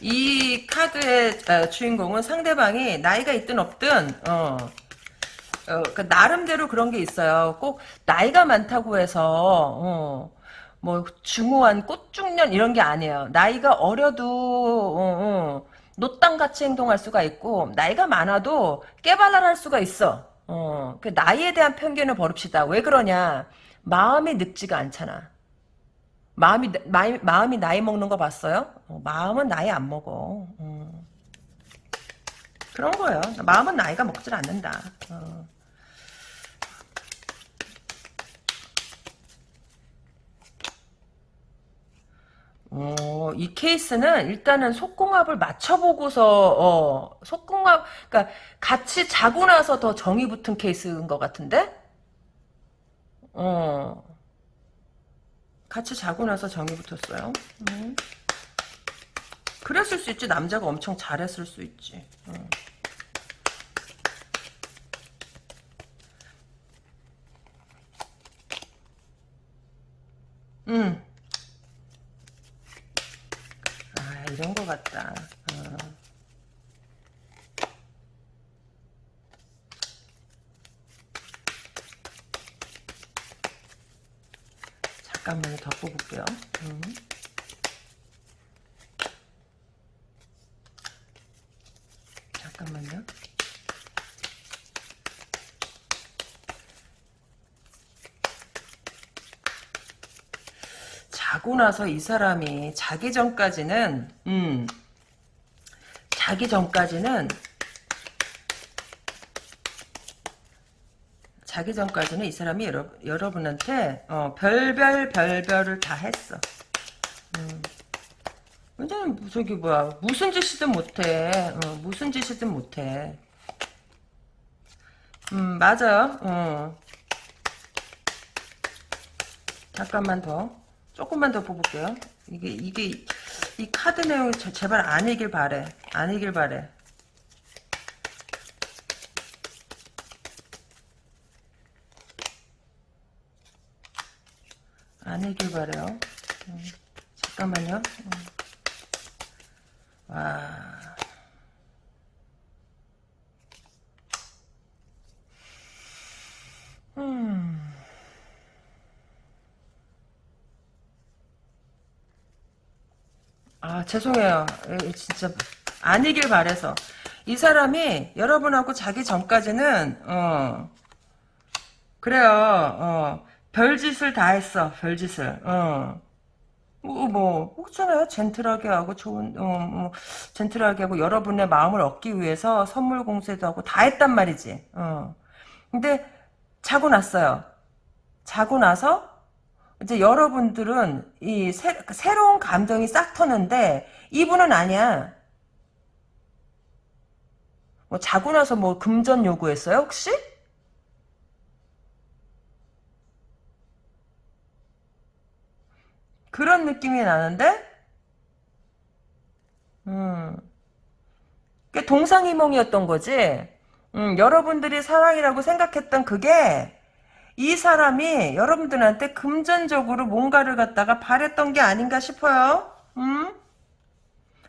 음이 카드의 어, 주인공은 상대방이 나이가 있든 없든 어, 어, 그 나름대로 그런 게 있어요. 꼭 나이가 많다고 해서 어, 뭐 중후한 꽃중년 이런 게 아니에요. 나이가 어려도 어, 어, 노땅같이 행동할 수가 있고 나이가 많아도 깨발랄할 수가 있어. 어, 그 나이에 대한 편견을 버립시다. 왜 그러냐? 마음이 늙지가 않잖아. 마음이 마이, 마음이 나이 먹는 거 봤어요? 어, 마음은 나이 안 먹어. 어. 그런 거예요. 마음은 나이가 먹질 않는다. 어. 어, 이 케이스는 일단은 속궁합을 맞춰보고서 어, 속궁합 그러니까 같이 자고 나서 더 정이 붙은 케이스인 것 같은데? 어. 같이 자고 나서 정이 붙었어요. 음. 그랬을 수 있지. 남자가 엄청 잘했을 수 있지. 음. 음. 아, 이런 거 같다. 어. 잠깐만요. 더 뽑을게요. 음. 잠깐만요. 자고 나서 이 사람이 자기 전까지는 음 자기 전까지는 자기 전까지는 이 사람이 여러, 여러분한테 어, 별별 별별을 다 했어. 음. 완전 저기 뭐야 무슨 짓이든 못해. 어, 무슨 짓이든 못해. 음 맞아요. 어. 잠깐만 더. 조금만 더 뽑을게요. 이게 이게 이 카드 내용이 제 발 아니길 바래. 아니길 바래. 아니길 바래요. 음, 잠깐만요. 음. 와. 죄송해요. 진짜 아니길 바래서. 이 사람이 여러분하고 자기 전까지는 어 그래요. 어 별짓을 다 했어. 별짓을. 어. 뭐, 뭐, 그렇잖아요. 젠틀하게 하고, 좋은, 어, 뭐, 젠틀하게 하고, 여러분의 마음을 얻기 위해서 선물 공세도 하고, 다 했단 말이지. 어. 근데, 자고 났어요. 자고 나서, 이제 여러분들은 이 새, 새로운 감정이 싹 터는데 이분은 아니야. 뭐 자고 나서 뭐 금전 요구했어요 혹시? 그런 느낌이 나는데? 음. 동상이몽이었던 거지. 음, 여러분들이 사랑이라고 생각했던 그게 이 사람이 여러분들한테 금전적으로 뭔가를 갖다가 바랬던 게 아닌가 싶어요. 음?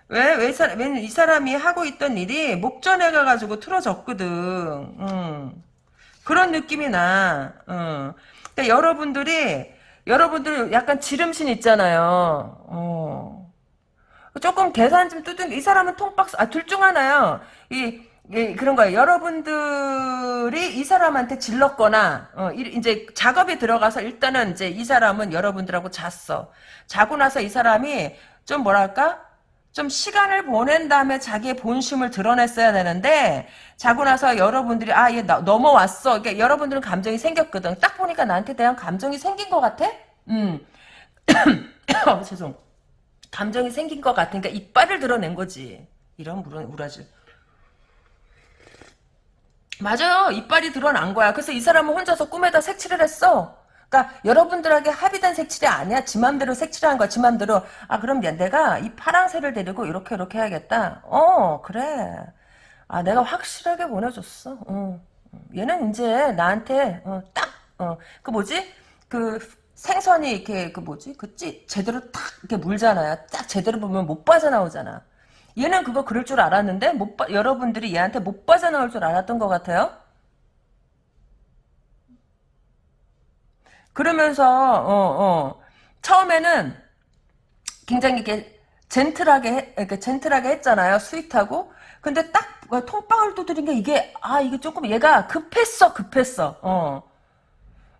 왜, 왜, 왜, 이 사람이 하고 있던 일이 목전에 가가지고 틀어졌거든. 음. 그런 느낌이 나. 음. 그러니까 여러분들이, 여러분들 약간 지름신 있잖아요. 어. 조금 계산 좀 두든, 이 사람은 통박스, 아, 둘 중 하나요. 이, 예, 그런 거예요. 여러분들이 이 사람한테 질렀거나 어, 이제 작업에 들어가서 일단은 이제 이 사람은 여러분들하고 잤어. 자고 나서 이 사람이 좀 뭐랄까? 좀 시간을 보낸 다음에 자기의 본심을 드러냈어야 되는데 자고 나서 여러분들이 아 얘 넘어왔어. 그러니까 여러분들은 감정이 생겼거든. 딱 보니까 나한테 대한 감정이 생긴 것 같아. 음. [COUGHS] 어, 죄송. 감정이 생긴 것 같으니까 이빨을 드러낸 거지. 이런 물은 우라질. 맞아요. 이빨이 드러난 거야. 그래서 이 사람은 혼자서 꿈에다 색칠을 했어. 그러니까 여러분들에게 합의된 색칠이 아니야. 지 맘대로 색칠한 거야. 지 맘대로. 아 그럼 내가 이 파랑새를 데리고 이렇게 이렇게 해야겠다. 어 그래. 아 내가 확실하게 보내줬어. 어. 얘는 이제 나한테 어, 딱그 어, 뭐지 그 생선이 이렇게 그 뭐지 그 찌 제대로 딱 이렇게 물잖아요. 딱 제대로 물면 못 빠져나오잖아. 얘는 그거 그럴 줄 알았는데 못 빠, 여러분들이 얘한테 못 빠져나올 줄 알았던 것 같아요. 그러면서 어, 어, 처음에는 굉장히 이렇게 gentle하게 해, 이렇게 gentle하게 했잖아요. sweet하고. 근데 딱 통방을 두드린 게 이게 아 이게 조금 얘가 급했어 급했어. 어.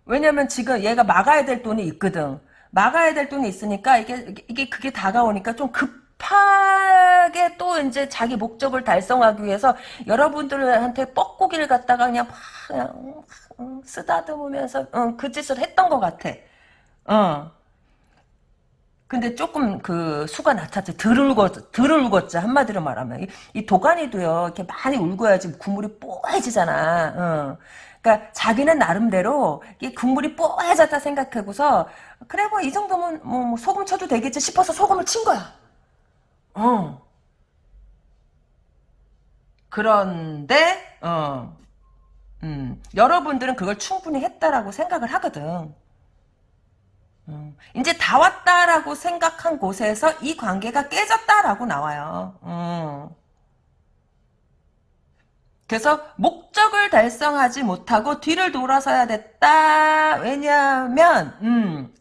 왜냐면 지금 얘가 막아야 될 돈이 있거든. 막아야 될 돈이 있으니까 이게 이게 그게 다가오니까 좀 급 하게 또 이제 자기 목적을 달성하기 위해서 여러분들한테 뻐꾸기를 갖다가 그냥 막 그냥 쓰다듬으면서 그 짓을 했던 것 같아. 어. 근데 조금 그 수가 낮았지. 덜 울고, 덜 울겠지. 한마디로 말하면. 이, 이 도가니도요, 이렇게 많이 울고야지 국물이 뽀해지잖아. 어. 그러니까 자기는 나름대로 이 국물이 뽀해졌다 생각하고서 그래 뭐 이 정도면 뭐, 뭐 소금 쳐도 되겠지 싶어서 소금을 친 거야. 어. 그런데 어. 음, 여러분들은 그걸 충분히 했다라고 생각을 하거든. 음, 이제 다 왔다라고 생각한 곳에서 이 관계가 깨졌다라고 나와요. 음. 그래서 목적을 달성하지 못하고 뒤를 돌아서야 됐다. 왜냐하면 음,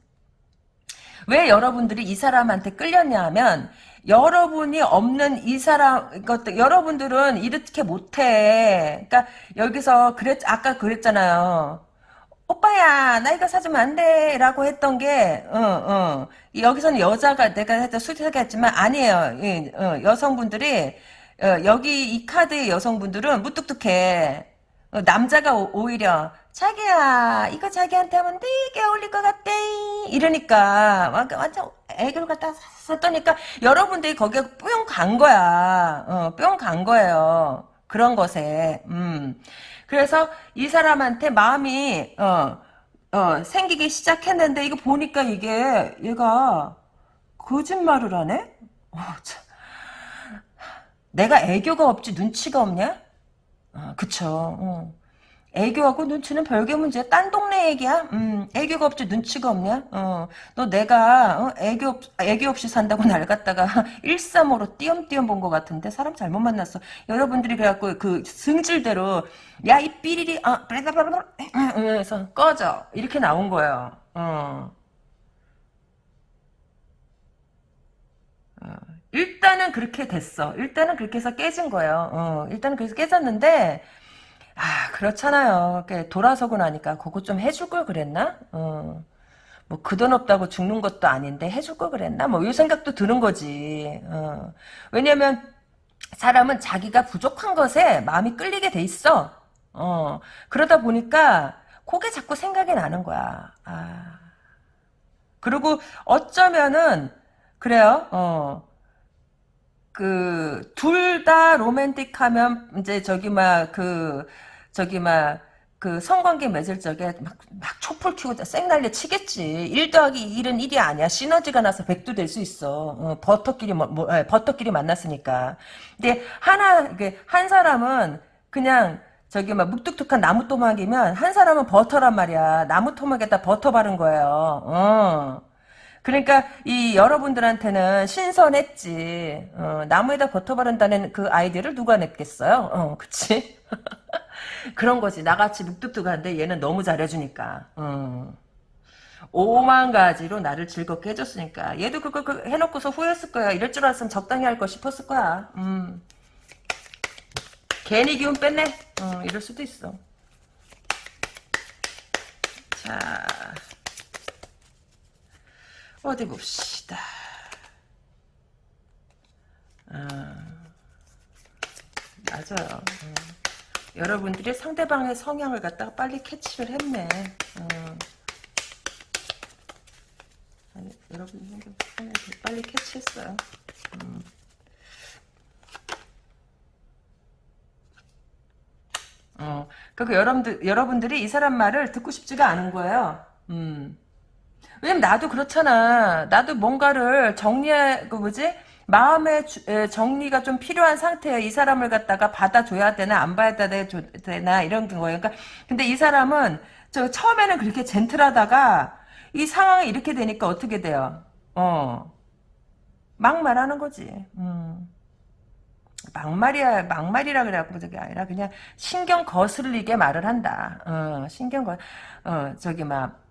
왜 여러분들이 이 사람한테 끌렸냐 하면 여러분이 없는 이 사람 것들 여러분들은 이렇게 못해. 그러니까 여기서 그랬 아까 그랬잖아요. 오빠야 나 이거 사주면 안 돼 라고 했던 게 어, 어. 여기서는 여자가 내가 했던 수지하게 했지만 아니에요 이, 어, 여성분들이 어, 여기 이 카드의 여성분들은 무뚝뚝해 어, 남자가 오, 히려 자기야 이거 자기한테 하면 되게 어울릴 것 같대 이러니까 완전 애교를 갖다 샀더니까 여러분들이 거기에 뿅 간 거야 어, 뿅 간 거예요 그런 것에 음. 그래서 이 사람한테 마음이 어, 어, 생기기 시작했는데 이거 보니까 이게 얘가 거짓말을 하네? 어, 내가 애교가 없지 눈치가 없냐? 어, 그쵸. 어. 애교하고 눈치는 별개 문제야. 딴 동네 얘기야. 음, 애교가 없지 눈치가 없냐? 어, 너 내가 어, 애교 없, 애교 없이 산다고 [LAUGHS] 날 갖다가 [LAUGHS] 135로 띄엄띄엄 본 것 같은데 사람 잘못 만났어. 여러분들이 그래갖고 그 승질대로 야 이 삐리리 아 blah blah blah 그래서 꺼져 이렇게 나온 거예요. 어. 어. 일단은 그렇게 됐어. 일단은 그렇게 해서 깨진 거예요. 어, 일단은 그래서 깨졌는데 아 그렇잖아요. 돌아서고 나니까 그거 좀 해줄 걸 그랬나? 어. 뭐그 돈 없다고 죽는 것도 아닌데 해줄 걸 그랬나? 뭐 이 생각도 드는 거지. 어. 왜냐면 사람은 자기가 부족한 것에 마음이 끌리게 돼 있어. 어. 그러다 보니까 그게 자꾸 생각이 나는 거야. 아. 그리고 어쩌면은 그래요. 어. 그 둘 다 로맨틱하면 이제 저기 막 그 저기 막 그 성관계 맺을 적에 막, 막 촛불 켜고 쌩난리 치겠지. 1 더하기 1은 1이 아니야. 시너지가 나서 100도 될 수 있어. 어, 버터끼리, 뭐, 뭐, 에, 예, 버터끼리 만났으니까. 근데 하나, 한 사람은 그냥 저기 막 묵뚝뚝한 나무 토막이면 한 사람은 버터란 말이야. 나무 토막에다 버터 바른 거예요. 어. 그러니까 이 여러분들한테는 신선했지. 어, 나무에다 버터 바른다는 그 아이디어를 누가 냈겠어요? 어, 그치? [LAUGHS] 그런 거지. 나같이 묵뚝뚝한데 얘는 너무 잘해주니까. 어. 오만 가지로 나를 즐겁게 해줬으니까. 얘도 그거 그 해놓고서 후회했을 거야. 이럴 줄 알았으면 적당히 할 거 싶었을 거야. 음. 괜히 기운 뺐네. 어, 이럴 수도 있어. 자. 어디 봅시다. 어, 맞아요. 어. 여러분들이 상대방의 성향을 갖다가 빨리 캐치를 했네. 어. 아니, 여러분 성향을 빨리 캐치했어요. 음. 어, 그러니까 여러분들, 여러분들이 이 사람 말을 듣고 싶지가 않은 거예요. 음. 왜냐면 나도 그렇잖아. 나도 뭔가를 정리해, 그 뭐지? 마음의 정리가 좀 필요한 상태에 이 사람을 갖다가 받아줘야 되나, 안 받아야 되나, 이런 거예요. 그러니까, 근데 이 사람은, 저, 처음에는 그렇게 젠틀하다가, 이 상황이 이렇게 되니까 어떻게 돼요? 어. 막 말하는 거지. 음. 막말이야 막말이라 그래갖고 저게 아니라 그냥 신경 거슬리게 말을 한다. 어, 신경 거, 어 저기 막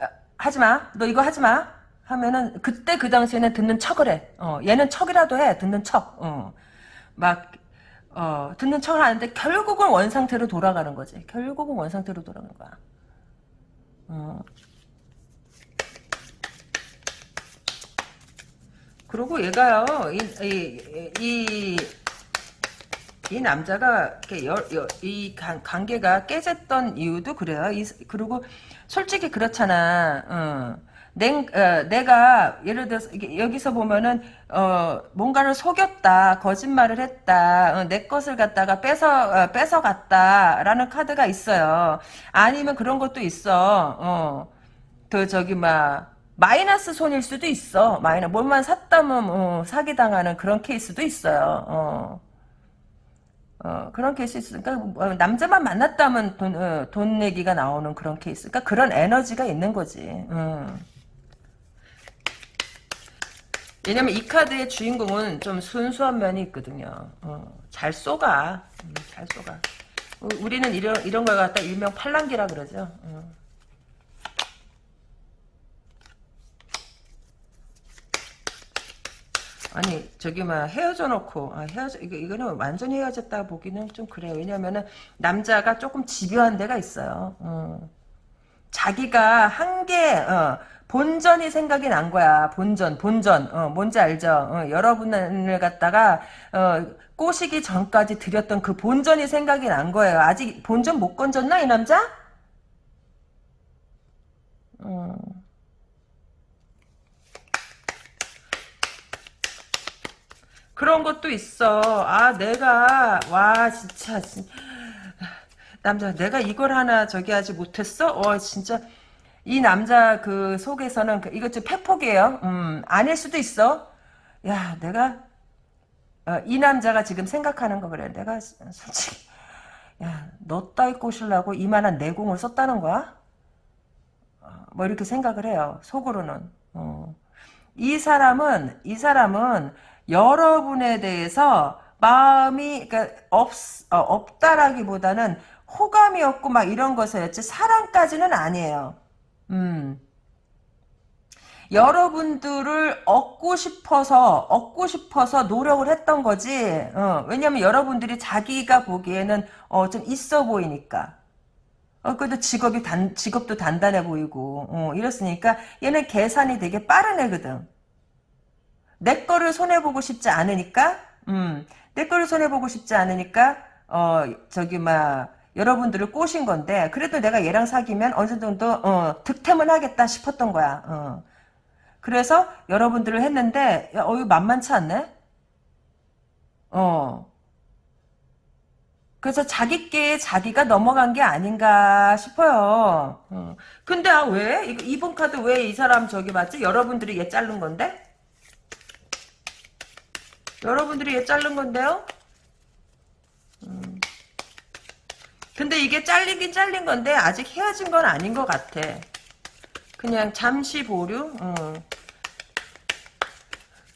어, 하지마 너 이거 하지마 하면은 그때 그 당시에는 듣는 척을 해. 어, 얘는 척이라도 해 듣는 척. 어, 막 어, 듣는 척을 하는데 결국은 원상태로 돌아가는 거지. 결국은 원상태로 돌아가는 거야. 어. 그리고 얘가요, 이, 이, 이, 이 남자가 여, 여, 이 관, 관계가 깨졌던 이유도 그래요. 이, 그리고 솔직히 그렇잖아. 어. 내, 어, 내가 예를 들어서 여기서 보면은 어, 뭔가를 속였다, 거짓말을 했다, 어, 내 것을 갖다가 뺏어 어, 뺏어 갔다라는 카드가 있어요. 아니면 그런 것도 있어. 어, 그 저기 막 마이너스 손일 수도 있어. 마이너 뭘만 샀다면 어, 사기 당하는 그런 케이스도 있어요. 어. 어, 그런 케이스 있으니까 어, 남자만 만났다면 돈, 어, 돈 내기가 나오는 그런 케이스. 그러니까 그런 에너지가 있는 거지. 음. 왜냐면 이 카드의 주인공은 좀 순수한 면이 있거든요. 어, 잘 속아. 음, 잘 속아. 어, 우리는 이런, 이런 걸 갖다 일명 팔랑기라 그러죠. 어. 아니 저기 막 헤어져 놓고 아, 헤어져 이거 이거는 완전히 헤어졌다 보기는 좀 그래요. 왜냐면은 남자가 조금 집요한 데가 있어요. 어. 자기가 한게 어, 본전이 생각이 난 거야. 본전, 본전. 어, 뭔지 알죠? 어, 여러분을 갖다가 어, 꼬시기 전까지 드렸던 그 본전이 생각이 난 거예요. 아직 본전 못 건졌나 이 남자? 어. 그런 것도 있어. 아 내가 와 진짜 남자 내가 이걸 하나 저기 하지 못했어? 어 진짜 이 남자 그 속에서는 그, 이것 좀 팩폭이에요. 음, 아닐 수도 있어. 야, 내가 어, 이 남자가 지금 생각하는 거 그래. 내가 솔직히 야, 너 따위 꼬시려고 이만한 내공을 썼다는 거야? 어, 뭐 이렇게 생각을 해요. 속으로는. 어. 이 사람은 이 사람은 여러분에 대해서 마음이 그러니까 없 어, 없다라기보다는 호감이 없고 막 이런 것이었지 사랑까지는 아니에요. 음. 여러분들을 얻고 싶어서 얻고 싶어서 노력을 했던 거지. 어, 왜냐면 여러분들이 자기가 보기에는 어, 좀 있어 보이니까. 어, 그래도 직업이 단, 직업도 단단해 보이고, 어, 이렇으니까 얘는 계산이 되게 빠른 애거든. 내 거를 손해보고 싶지 않으니까, 음, 내 거를 손해보고 싶지 않으니까, 어, 저기, 막, 여러분들을 꼬신 건데 그래도 내가 얘랑 사귀면 어느 정도 어, 득템은 하겠다 싶었던 거야. 어. 그래서 여러분들을 했는데 야, 어 이거 만만치 않네. 어. 그래서 자기께 자기가 넘어간 게 아닌가 싶어요. 어. 근데 아, 왜? 이번 카드 왜 이 사람 저기 맞지? 여러분들이 얘 자른 건데? 여러분들이 얘 자른 건데요? 음. 근데 이게 잘리긴 잘린 건데 아직 헤어진 건 아닌 것 같아. 그냥 잠시 보류. 어.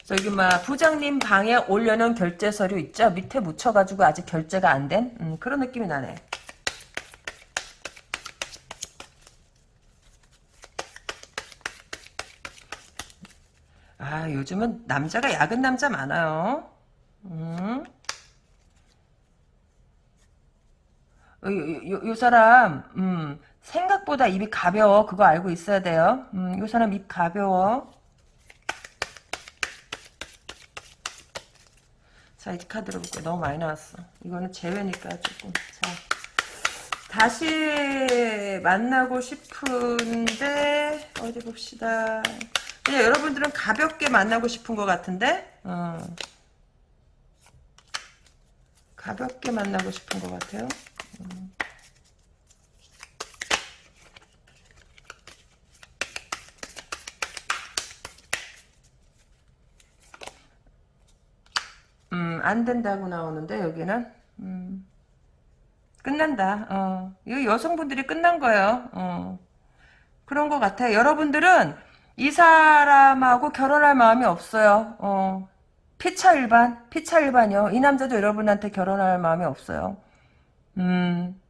저기 막 부장님 방에 올려놓은 결제 서류 있죠? 밑에 묻혀가지고 아직 결제가 안 된? 음, 그런 느낌이 나네. 아 요즘은 남자가 야근 남자 많아요. 음. 요, 요, 요 사람 음, 생각보다 입이 가벼워. 그거 알고 있어야 돼요. 음, 요 사람 입 가벼워. 자 이제 카드로 볼게요. 너무 많이 나왔어. 이거는 제외니까 조금. 자 다시 만나고 싶은데 어디 봅시다. 그냥 여러분들은 가볍게 만나고 싶은 것 같은데? 어. 가볍게 만나고 싶은 것 같아요 음, 안 된다고 나오는데, 여기는. 음, 끝난다. 어. 이 여성분들이 끝난 거예요. 어. 그런 것 같아요. 여러분들은 이 사람하고 결혼할 마음이 없어요. 어. 피차 일반, 피차 일반이요. 이 남자도 여러분한테 결혼할 마음이 없어요. 음,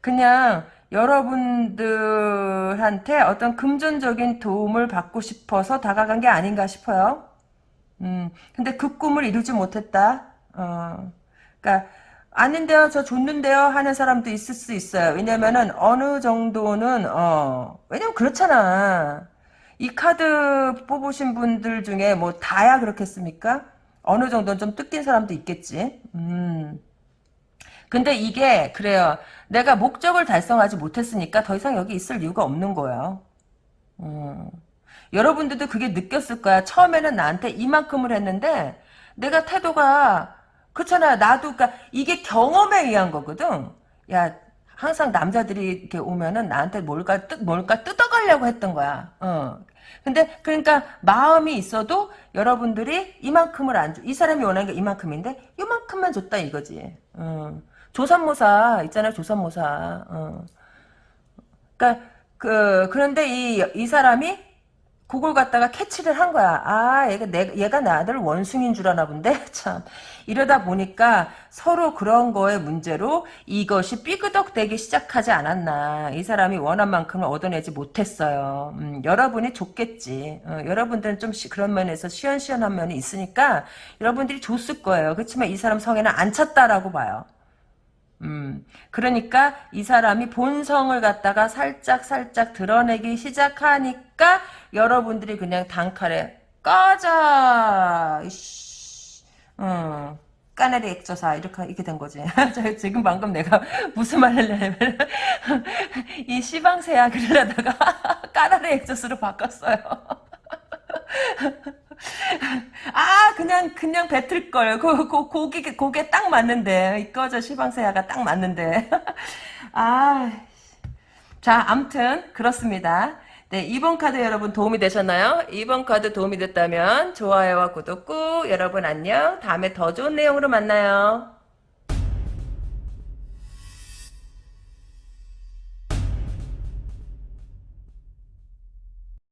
그냥 여러분들한테 어떤 금전적인 도움을 받고 싶어서 다가간 게 아닌가 싶어요. 음, 근데 그 꿈을 이루지 못했다. 어, 그니까, 아닌데요, 저 줬는데요 하는 사람도 있을 수 있어요. 왜냐면은 어느 정도는, 어, 왜냐면 그렇잖아. 이 카드 뽑으신 분들 중에 뭐 다야 그렇겠습니까? 어느 정도는 좀 뜯긴 사람도 있겠지. 음. 근데 이게 그래요. 내가 목적을 달성하지 못했으니까 더 이상 여기 있을 이유가 없는 거예요. 음. 여러분들도 그게 느꼈을 거야. 처음에는 나한테 이만큼을 했는데 내가 태도가 그렇잖아요. 나도 그러니까 이게 경험에 의한 거거든. 야 항상 남자들이 이렇게 오면은 나한테 뭘까 뜯 뭘까 뜯어가려고 했던 거야. 어. 근데 그러니까 마음이 있어도 여러분들이 이만큼을 안 줘. 이 사람이 원하는 게 이만큼인데 이만큼만 줬다 이거지. 어. 조산모사 있잖아요. 조산모사. 어. 그러니까 그 그런데 이 이 사람이 그걸 갖다가 캐치를 한 거야. 아, 얘가, 내, 얘가 나를 원숭인 줄 아나 본데? [LAUGHS] 참. 이러다 보니까 서로 그런 거에 문제로 이것이 삐그덕대기 시작하지 않았나. 이 사람이 원한 만큼을 얻어내지 못했어요. 음, 여러분이 줬겠지. 어, 여러분들은 좀 시, 그런 면에서 시원시원한 면이 있으니까 여러분들이 줬을 거예요. 그렇지만 이 사람 성에는 안 찼다라고 봐요. 음, 그러니까 이 사람이 본성을 갖다가 살짝 살짝 드러내기 시작하니까 여러분들이 그냥 단칼에 꺼져! 음, 까나리 액조사 이렇게 이렇게 된 거지. [LAUGHS] 지금 방금 내가 [LAUGHS] 무슨 말을 하냐면 [LAUGHS] 이 시방새야 그러다가 까나리 액조스로 바꿨어요. 아 그냥 그냥 뱉을 걸. 그, 그 고기 고개 딱 맞는데 이꺼저 시방새야가 딱 맞는데. [LAUGHS] 아. 자, 암튼 그렇습니다. 네, 2번 카드 여러분 도움이 되셨나요? 2번 카드 도움이 됐다면 좋아요와 구독 꾹 여러분 안녕. 다음에 더 좋은 내용으로 만나요.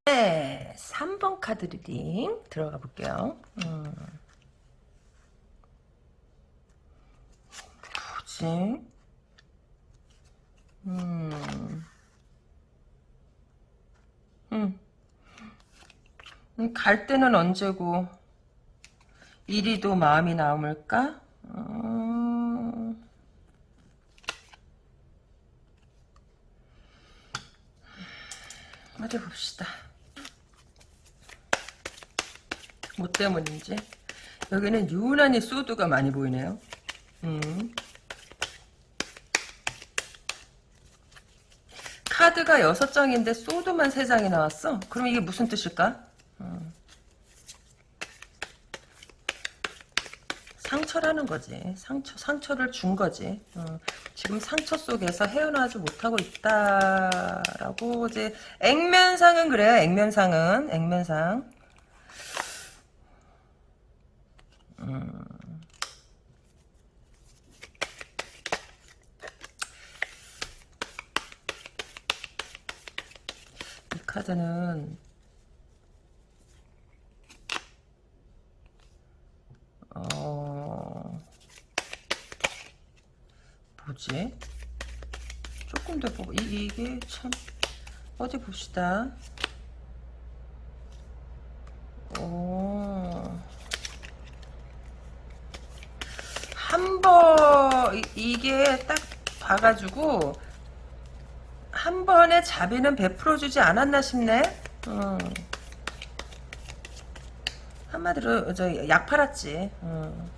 네, 3번 카드 리딩 들어가 볼게요. 음. 뭐지? 음. 음. 음, 갈 때는 언제고 이리도 마음이 남을까? 음... 어디 봅시다. 뭐 때문인지. 여기는 유난히 소드가 많이 보이네요. 음. 카드가 6장인데 소드만 3장이 나왔어? 그럼 이게 무슨 뜻일까? 음. 상처라는 거지. 상처, 상처를 준 거지. 어. 지금 상처 속에서 헤어나지 못하고 있다라고 이제 액면상은 그래요. 액면상은 액면상. 음. 이 카드는 어 뭐지? 조금 더 보고 이, 이게 참 어디 봅시다. 오. 한 번, 이게 딱 봐가지고, 한 번에 자비는 베풀어주지 않았나 싶네? 어. 한마디로, 저, 약 팔았지. 어.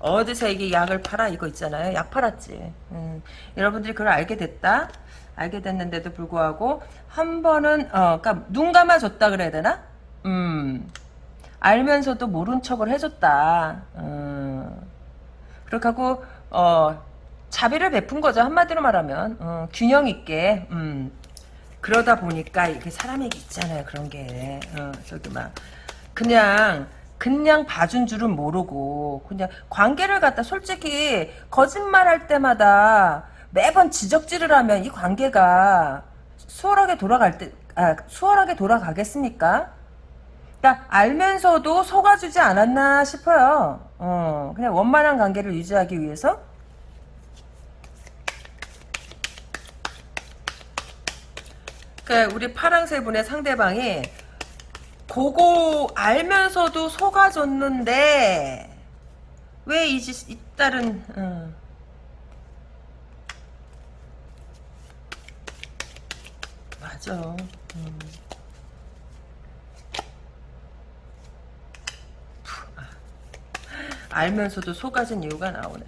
어디서 이게 약을 팔아? 이거 있잖아요. 약 팔았지. 음. 여러분들이 그걸 알게 됐다? 알게 됐는데도 불구하고, 한 번은, 어, 그니까, 눈 감아줬다 그래야 되나? 음. 알면서도 모른 척을 해줬다. 어. 그렇게 하고 어, 자비를 베푼 거죠. 한마디로 말하면 어, 균형 있게 음. 그러다 보니까 이게 사람이 있잖아요. 그런 게 어, 저기 막 그냥 그냥 봐준 줄은 모르고 그냥 관계를 갖다 솔직히 거짓말할 때마다 매번 지적질을 하면 이 관계가 수월하게 돌아갈 때 아, 수월하게 돌아가겠습니까? 그러니까 알면서도 속아주지 않았나 싶어요. 어, 그냥 원만한 관계를 유지하기 위해서. 그러니까 우리 파랑새 분의 상대방이 그거 알면서도 속아줬는데 왜 이짓 이딸은 어. 맞아. 음. 알면서도 속아진 이유가 나오네.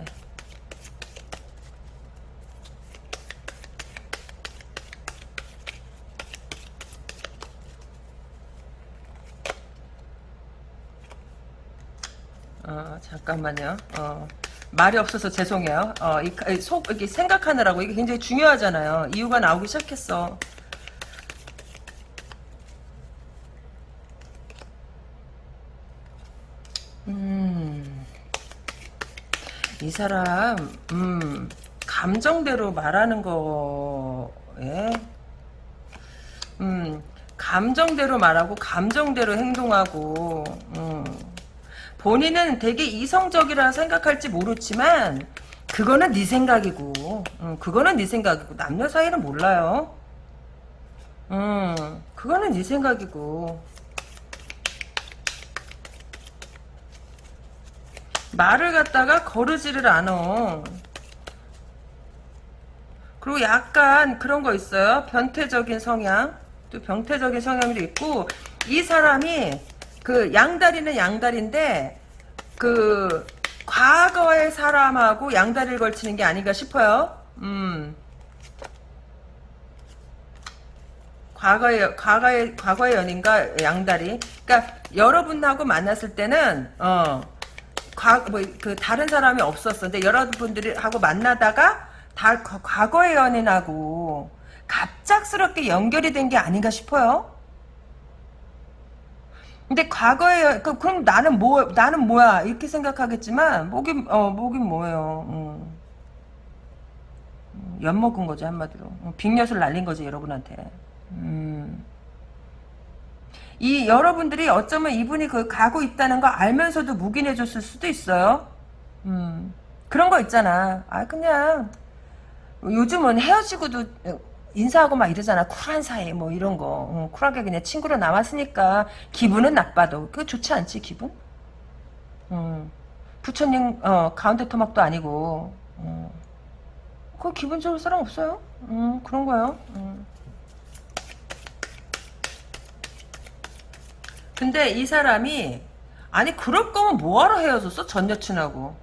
어, 잠깐만요. 어, 말이 없어서 죄송해요. 어, 이, 이 속, 이렇게 생각하느라고 이게 굉장히 중요하잖아요. 이유가 나오기 시작했어. 음, 이 사람, 음, 감정대로 말하는 거에, 음, 감정대로 말하고, 감정대로 행동하고, 음, 본인은 되게 이성적이라 생각할지 모르지만, 그거는 네 생각이고, 음, 그거는 네 생각이고, 남녀 사이는 몰라요. 음, 그거는 네 생각이고, 말을 갖다가 거르지를 않어. 그리고 약간 그런 거 있어요. 변태적인 성향. 또 병태적인 성향도 있고 이 사람이 그 양다리는 양다리인데 그 과거의 사람하고 양다리를 걸치는 게 아닌가 싶어요. 음. 과거의 과거의 과거의 연인과 양다리. 그러니까 여러분하고 만났을 때는 어 과, 뭐, 그, 다른 사람이 없었어. 근데 여러분들이 하고 만나다가, 다, 과거의 연인하고, 갑작스럽게 연결이 된 게 아닌가 싶어요. 근데 과거에, 그, 그럼 나는 뭐, 나는 뭐야. 이렇게 생각하겠지만, 뭐긴, 어, 뭐긴 뭐예요. 음. 먹은 거지, 한마디로. 빅엿을 날린 거지, 여러분한테. 음. 이 여러분들이 어쩌면 이분이 그 가고 있다는 거 알면서도 묵인해 줬을 수도 있어요. 음. 그런 거 있잖아. 아 그냥 요즘은 헤어지고도 인사하고 막 이러잖아. 쿨한 사이 뭐 이런 거. 어, 쿨하게 그냥 친구로 남았으니까 기분은 나빠도 그거 좋지 않지 기분? 음. 부처님 어, 가운데 토막도 아니고 어. 그 기분 좋을 사람 없어요. 음, 그런 거요. 음. 근데 이 사람이 아니 그럴 거면 뭐하러 헤어졌어? 전 여친하고.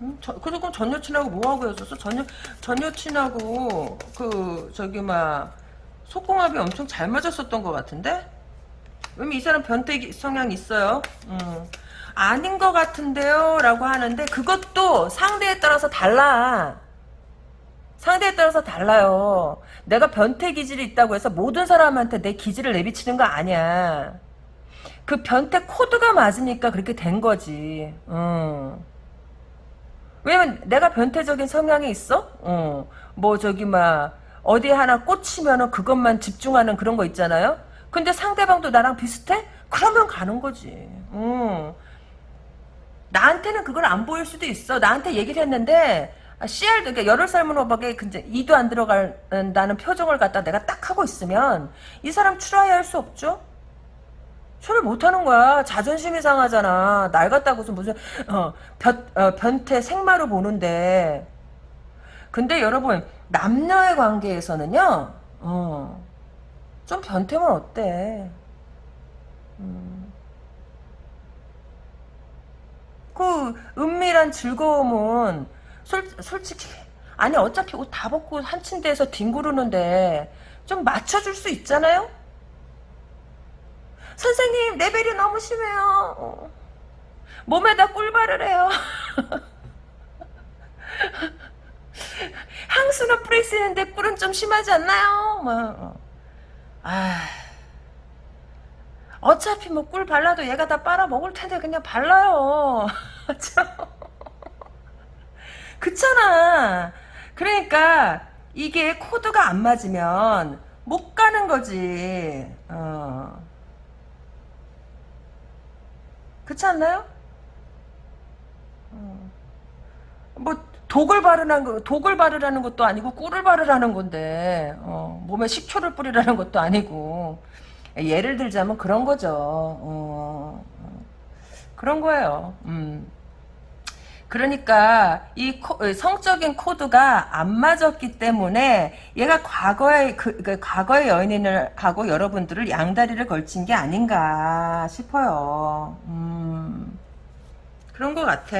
음, 저, 그래 그럼 전 여친하고 뭐하고 헤어졌어? 전, 여, 전 여친하고 그 저기 막 속궁합이 엄청 잘 맞았었던 것 같은데? 왜냐면 이 사람 변태 성향 있어요. 음. 아닌 것 같은데요? 라고 하는데 그것도 상대에 따라서 달라. 상대에 따라서 달라요. 내가 변태 기질이 있다고 해서 모든 사람한테 내 기질을 내비치는 거 아니야. 그 변태 코드가 맞으니까 그렇게 된 거지. 어. 왜냐면 내가 변태적인 성향이 있어? 어. 뭐 저기 막 어디 하나 꽂히면은 그것만 집중하는 그런 거 있잖아요. 근데 상대방도 나랑 비슷해? 그러면 가는 거지. 어. 나한테는 그걸 안 보일 수도 있어. 나한테 얘기를 했는데 CR도 그러니까 열흘 삶은 호박에 근데 이도 안 들어간다는 표정을 갖다 내가 딱 하고 있으면 이 사람 출하해야 할수 없죠. 소리 못하는 거야. 자존심이 상하잖아. 날 갖다고서 무슨 어, 변, 어, 변태 생마로 보는데 근데 여러분 남녀의 관계에서는요 어, 좀 변태면 어때? 음. 그 은밀한 즐거움은 솔, 솔직히 아니 어차피 옷 다 벗고 한 침대에서 뒹구르는데 좀 맞춰줄 수 있잖아요? 선생님 레벨이 너무 심해요 어. 몸에다 꿀발을 해요 [LAUGHS] 향수는 쓰는데 꿀은 좀 심하지 않나요? 뭐. 어. 아 어차피 뭐 꿀 발라도 얘가 다 빨아먹을 텐데 그냥 발라요 [LAUGHS] 그렇잖아. 그러니까 이게 코드가 안 맞으면 못 가는 거지. 어. 그렇지 않나요? 어. 뭐 독을 바르라는 거, 독을 바르라는 것도 아니고 꿀을 바르라는 건데 어, 몸에 식초를 뿌리라는 것도 아니고 예를 들자면 그런 거죠. 어, 어. 그런 거예요. 음. 그러니까 이 코, 성적인 코드가 안 맞았기 때문에 얘가 과거의 그, 그 과거의 연인을 하고 여러분들을 양다리를 걸친 게 아닌가 싶어요. 음, 그런 것 같아.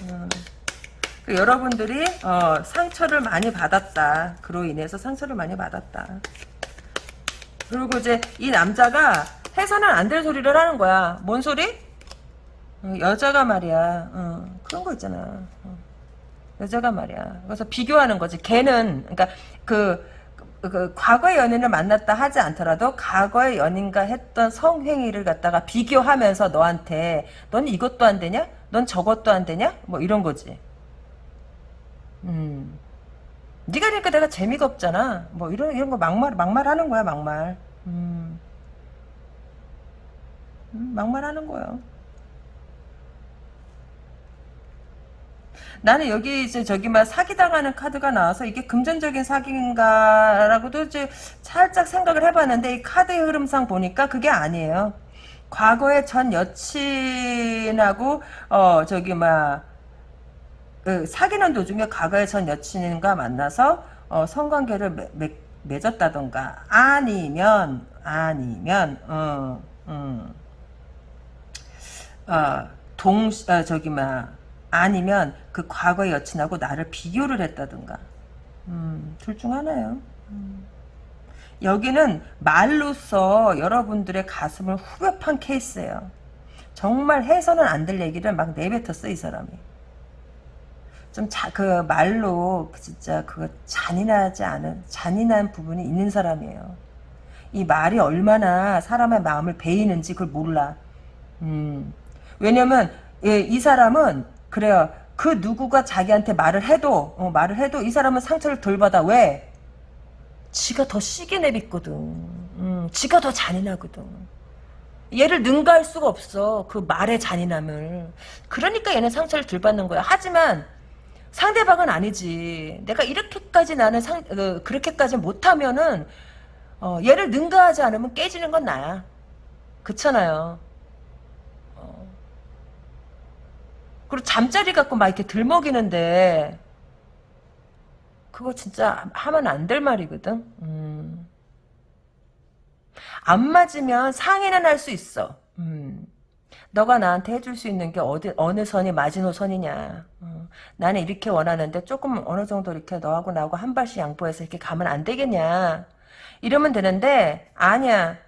음. 그 여러분들이 어, 상처를 많이 받았다. 그로 인해서 상처를 많이 받았다. 그리고 이제 이 남자가 해서는 안 될 소리를 하는 거야. 뭔 소리? 어, 여자가 말이야. 어, 그런 거 있잖아. 어. 여자가 말이야. 그래서 비교하는 거지. 걔는 그러니까 그, 그, 그 과거의 연인을 만났다 하지 않더라도 과거의 연인과 했던 성행위를 갖다가 비교하면서 너한테 넌 이것도 안 되냐? 넌 저것도 안 되냐? 뭐 이런 거지. 음. 네가 그러니까 내가 재미가 없잖아. 뭐 이런 이런 거 막말 막말 하는 거야 막말. 음. 음 막말 하는 거야. 나는 여기 이제 저기 막 사기당하는 카드가 나와서 이게 금전적인 사기인가라고도 이제 살짝 생각을 해봤는데 이 카드의 흐름상 보니까 그게 아니에요. 과거의 전 여친하고 어 저기 막 그 사귀는 도중에 과거의 전 여친과 만나서 어, 성관계를 매, 매, 맺었다던가 아니면 아니면 어, 음, 어, 동 어, 저기 막 아니면 그 과거의 여친하고 나를 비교를 했다든가 음, 둘 중 하나예요. 음. 여기는 말로써 여러분들의 가슴을 후벼 판 케이스예요. 정말 해서는 안 될 얘기를 막 내뱉었어 이 사람이. 좀 그 말로 진짜 그거 잔인하지 않은 잔인한 부분이 있는 사람이에요. 이 말이 얼마나 사람의 마음을 베이는지 그걸 몰라. 음. 왜냐면 예, 이 사람은 그래요. 그 누구가 자기한테 말을 해도 어, 말을 해도 이 사람은 상처를 덜 받아. 왜? 지가 더 시게 내뱉거든. 음, 지가 더 잔인하거든. 얘를 능가할 수가 없어. 그 말의 잔인함을. 그러니까 얘는 상처를 덜 받는 거야. 하지만 상대방은 아니지. 내가 이렇게까지 나는 상, 어, 그렇게까지 못하면은, 어, 얘를 능가하지 않으면 깨지는 건 나야. 그렇잖아요. 어. 그리고 잠자리 갖고 막 이렇게 들먹이는데, 그거 진짜 하면 안 될 말이거든. 음. 안 맞으면 상의는 할 수 있어. 음. 너가 나한테 해줄 수 있는 게 어디 어느 선이 마지노선이냐. 어. 나는 이렇게 원하는데 조금 어느 정도 이렇게 너하고 나하고 한 발씩 양보해서 이렇게 가면 안 되겠냐. 이러면 되는데 아니야.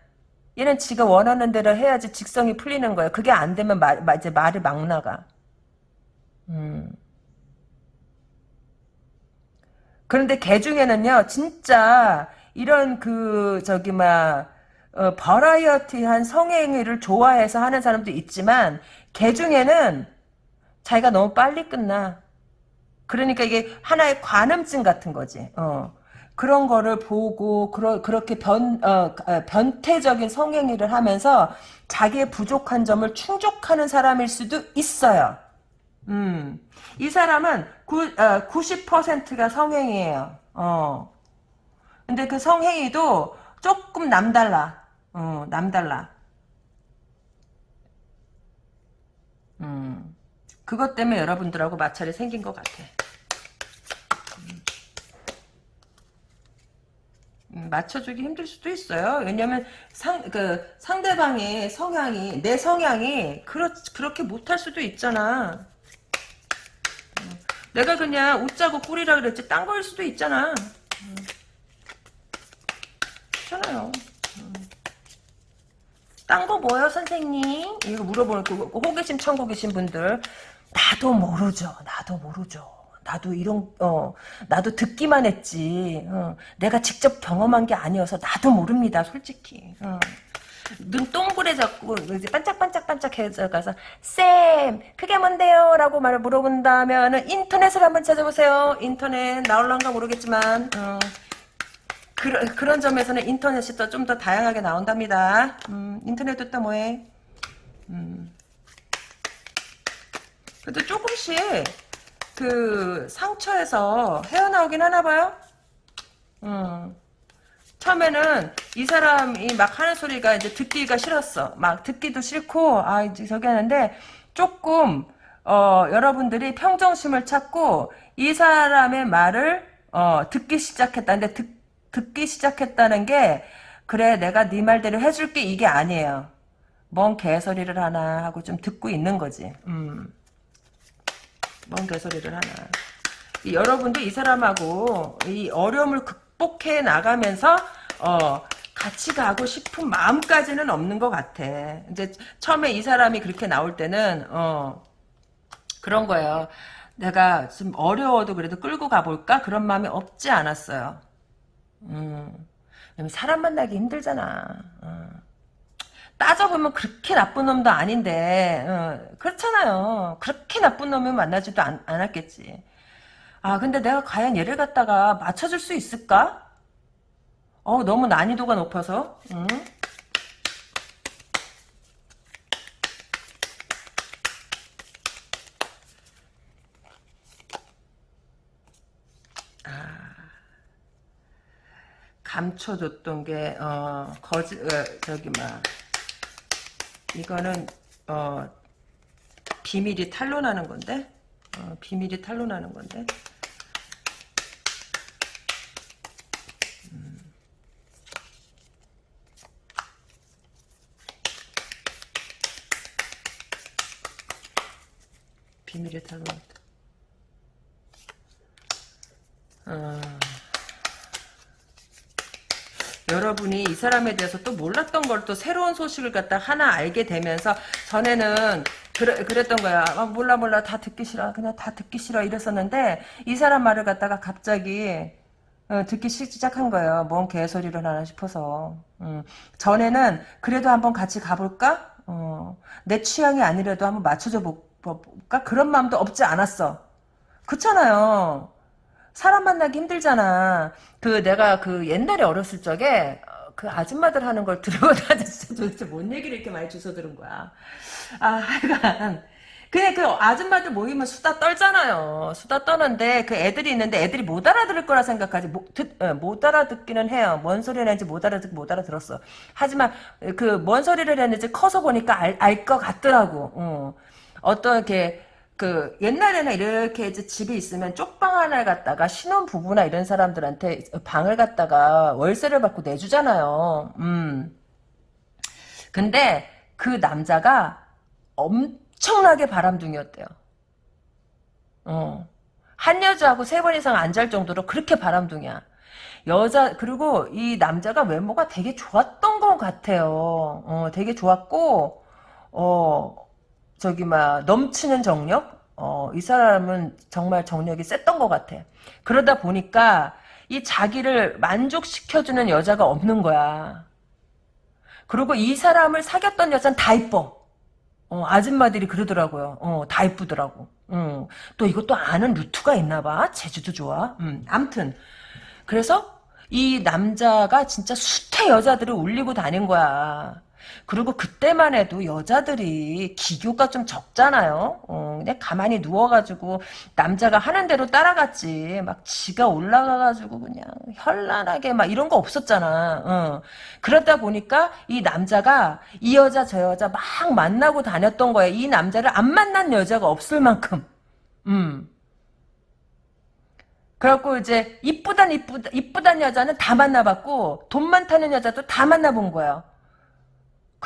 얘는 지가 원하는 대로 해야지 직성이 풀리는 거야. 그게 안 되면 말, 이제 말이 막 나가. 음. 그런데 개 중에는요, 진짜 이런 그 저기 막 어, 버라이어티한 성행위를 좋아해서 하는 사람도 있지만 개 중에는 자기가 너무 빨리 끝나. 그러니까 이게 하나의 관음증 같은 거지. 어. 그런 거를 보고 그러, 그렇게 변, 어, 어, 변태적인 성행위를 하면서 자기의 부족한 점을 충족하는 사람일 수도 있어요. 음. 이 사람은 구, 어, 90%가 성행위예요. 어. 근데 그 성행위도 조금 남달라. 어, 남달라. 음, 그것 때문에 여러분들하고 마찰이 생긴 것 같아. 음. 음, 맞춰주기 힘들 수도 있어요. 왜냐면 상, 그, 상대방의 성향이, 내 성향이, 그렇, 그렇게 못할 수도 있잖아. 음, 내가 그냥 웃자고 꿀이라 그랬지, 딴 거일 수도 있잖아. 음. 그렇잖아요. 딴거 뭐요 선생님? 이거 물어보는 그 호기심 천고 계신 분들 나도 모르죠. 나도 모르죠. 나도 이런 어 나도 듣기만 했지. 어, 내가 직접 경험한 게 아니어서 나도 모릅니다. 솔직히. 어. 눈 동그래졌고 이제 반짝반짝반짝해서 가서 쌤 그게 뭔데요? 라고 말을 물어본다면 인터넷을 한번 찾아보세요. 인터넷 나올란가 모르겠지만 어. 그, 그런 점에서는 인터넷이 또 좀 더 다양하게 나온답니다. 음, 인터넷도 또 뭐해? 음. 그래도 조금씩 그 상처에서 헤어나오긴 하나 봐요. 음. 처음에는 이 사람이 막 하는 소리가 이제 듣기가 싫었어. 막 듣기도 싫고 아 이제 저기 하는데 조금 어 여러분들이 평정심을 찾고 이 사람의 말을 어 듣기 시작했다는데 듣, 듣기 시작했다는 게 그래 내가 네 말대로 해줄게 이게 아니에요. 뭔 개소리를 하나 하고 좀 듣고 있는 거지. 음. 뭔 개소리를 하나. 이, 여러분도 이 사람하고 이 어려움을 극 복해 나가면서 어 같이 가고 싶은 마음까지는 없는 것 같아. 이제 처음에 이 사람이 그렇게 나올 때는 어 그런 거예요. 내가 좀 어려워도 그래도 끌고 가볼까 그런 마음이 없지 않았어요. 음, 사람 만나기 힘들잖아. 어. 따져보면 그렇게 나쁜 놈도 아닌데 어, 그렇잖아요. 그렇게 나쁜 놈을 만나지도 않, 않았겠지. 아 근데 내가 과연 얘를 갖다가 맞춰줄 수 있을까? 어 너무 난이도가 높아서 응? 감춰줬던 게, 어, 거짓, 어, 저기, 막, 이거는, 어, 비밀이 탄로나는 건데? 어, 비밀이 탄로나는 건데? 비밀이 탄로났다. 어. 여러분이 이 사람에 대해서 또 몰랐던 걸 또 새로운 소식을 갖다 하나 알게 되면서 전에는 그래, 그랬던 거야. 아, 몰라 몰라 다 듣기 싫어. 그냥 다 듣기 싫어 이랬었는데 이 사람 말을 갖다가 갑자기 어, 듣기 시작한 거예요. 뭔 개소리를 하나 싶어서. 음, 전에는 그래도 한번 같이 가볼까? 어, 내 취향이 아니라도 한번 맞춰줘 볼 까? 그런 마음도 없지 않았어. 그렇잖아요. 사람 만나기 힘들잖아. 그 내가 그 옛날에 어렸을 적에 어, 그 아줌마들 하는 걸 들고 다녔어. [LAUGHS] 도대체 뭔 얘기를 이렇게 많이 주워 들은 거야. 아, 하여간. 그냥 그 아줌마들 모이면 수다 떨잖아요. 수다 떠는데 그 애들이 있는데 애들이 못 알아들을 거라 생각하지. 못, 듣, 어, 못 알아듣기는 해요. 뭔 소리를 했는지 못 알아듣, 못 알아들었어. 하지만 그 뭔 소리를 했는지 커서 보니까 알, 알것 같더라고. 어. 어떤 이렇게 그 옛날에는 이렇게 이제 집에 있으면 쪽방 하나를 갖다가 신혼 부부나 이런 사람들한테 방을 갖다가 월세를 받고 내주잖아요. 음. 근데 그 남자가 엄청나게 바람둥이였대요. 어. 한 여자하고 세 번 이상 안 잘 정도로 그렇게 바람둥이야. 여자 그리고 이 남자가 외모가 되게 좋았던 것 같아요. 어, 되게 좋았고 어 저기 막 넘치는 정력? 어, 이 사람은 정말 정력이 셌던 것 같아. 그러다 보니까 이 자기를 만족시켜주는 여자가 없는 거야. 그리고 이 사람을 사귀었던 여자는 다 이뻐. 어, 아줌마들이 그러더라고요. 어, 다 이쁘더라고. 어, 또 이것도 아는 루트가 있나 봐. 제주도 좋아. 음, 암튼. 그래서 이 남자가 진짜 수태 여자들을 울리고 다닌 거야. 그리고 그때만 해도 여자들이 기교가 좀 적잖아요. 어, 그냥 가만히 누워가지고 남자가 하는 대로 따라갔지. 막 지가 올라가가지고 그냥 현란하게 막 이런 거 없었잖아. 어. 그러다 보니까 이 남자가 이 여자 저 여자 막 만나고 다녔던 거야. 이 남자를 안 만난 여자가 없을 만큼. 음. 그래갖고 이제 이쁘단 이쁘다 이쁘단 여자는 다 만나봤고 돈 많다는 여자도 다 만나본 거예요.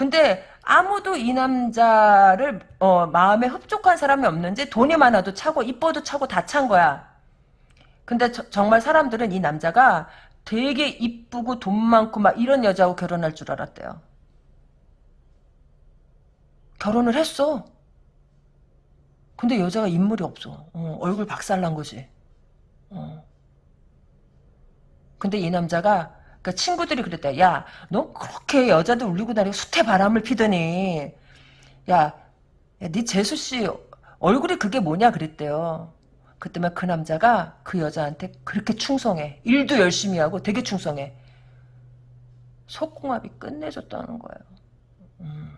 근데 아무도 이 남자를 어, 마음에 흡족한 사람이 없는지 돈이 많아도 차고 이뻐도 차고 다 찬 거야. 근데 저, 정말 사람들은 이 남자가 되게 이쁘고 돈 많고 막 이런 여자하고 결혼할 줄 알았대요. 결혼을 했어. 근데 여자가 인물이 없어. 어, 얼굴 박살난 거지. 어. 근데 이 남자가 그 친구들이 그랬다. 야, 너 그렇게 여자들 울리고 다니고 수태 바람을 피더니, 야, 야, 네 재수 씨 얼굴이 그게 뭐냐 그랬대요. 그때만 그 남자가 그 여자한테 그렇게 충성해. 일도 열심히 하고 되게 충성해. 속궁합이 끝내줬다는 거예요. 음.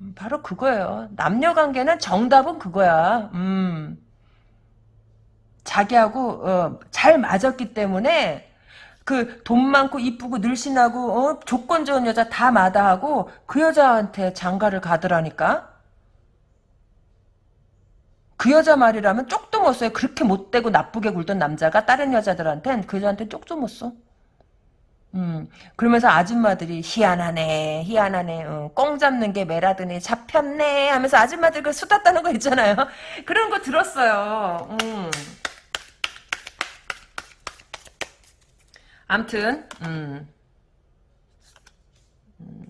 음, 바로 그거예요. 남녀 관계는 정답은 그거야. 음. 자기하고 어, 잘 맞았기 때문에 그 돈 많고 이쁘고 늘씬하고 어, 조건 좋은 여자 다 마다하고 그 여자한테 장가를 가더라니까. 그 여자 말이라면 쪽도 못 써요. 그렇게 못되고 나쁘게 굴던 남자가 다른 여자들한텐 그 여자한테 쪽도 못 써. 음, 그러면서 아줌마들이 희한하네, 희한하네, 어, 꽁 잡는 게 매라더니 잡혔네 하면서 아줌마들 그 수다 따는 거 있잖아요. [LAUGHS] 그런 거 들었어요. 음. 암튼, 음. 음.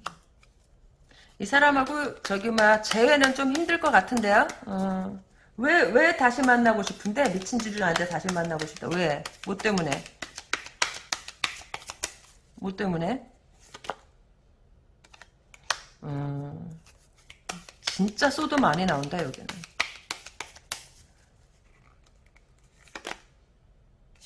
이 사람하고 저기 막 재회는 좀 힘들 것 같은데요. 어. 왜, 왜 다시 만나고 싶은데? 미친 줄을 아는데 다시 만나고 싶다. 왜? 뭐 때문에? 뭐 때문에? 음, 진짜 소도 많이 나온다 여기는.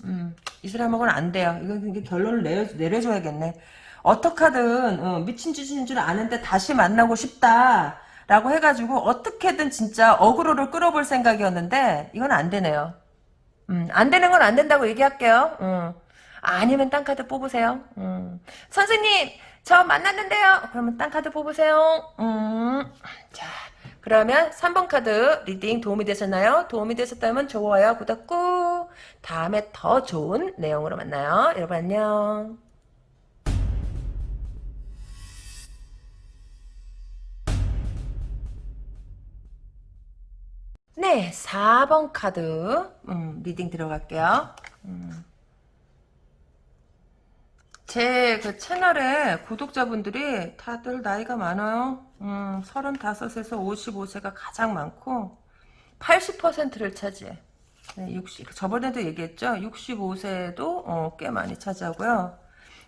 음, 이 사람하고는 안 돼요. 이건 이게 결론을 내려, 내려줘야겠네. 어떡하든 어, 미친 짓인 줄 아는데 다시 만나고 싶다. 라고 해가지고 어떻게든 진짜 어그로를 끌어볼 생각이었는데 이건 안 되네요. 음, 안 되는 건 안 된다고 얘기할게요. 음. 아니면 딴 카드 뽑으세요. 음. 선생님 저 만났는데요. 그러면 딴 카드 뽑으세요. 음. 자 그러면 3번 카드 reading 도움이 되셨나요? 도움이 되셨다면 좋아요 구독 꾹 다음에 더 좋은 내용으로 만나요. 여러분 안녕. 네, 4번 카드 음, reading 들어갈게요. 음. 제 그 채널에 구독자분들이 다들 나이가 많아요. 음, 35에서 55세가 가장 많고 80%를 차지해. 네, 60, 저번에도 얘기했죠. 65세도 어, 꽤 많이 차지하고요.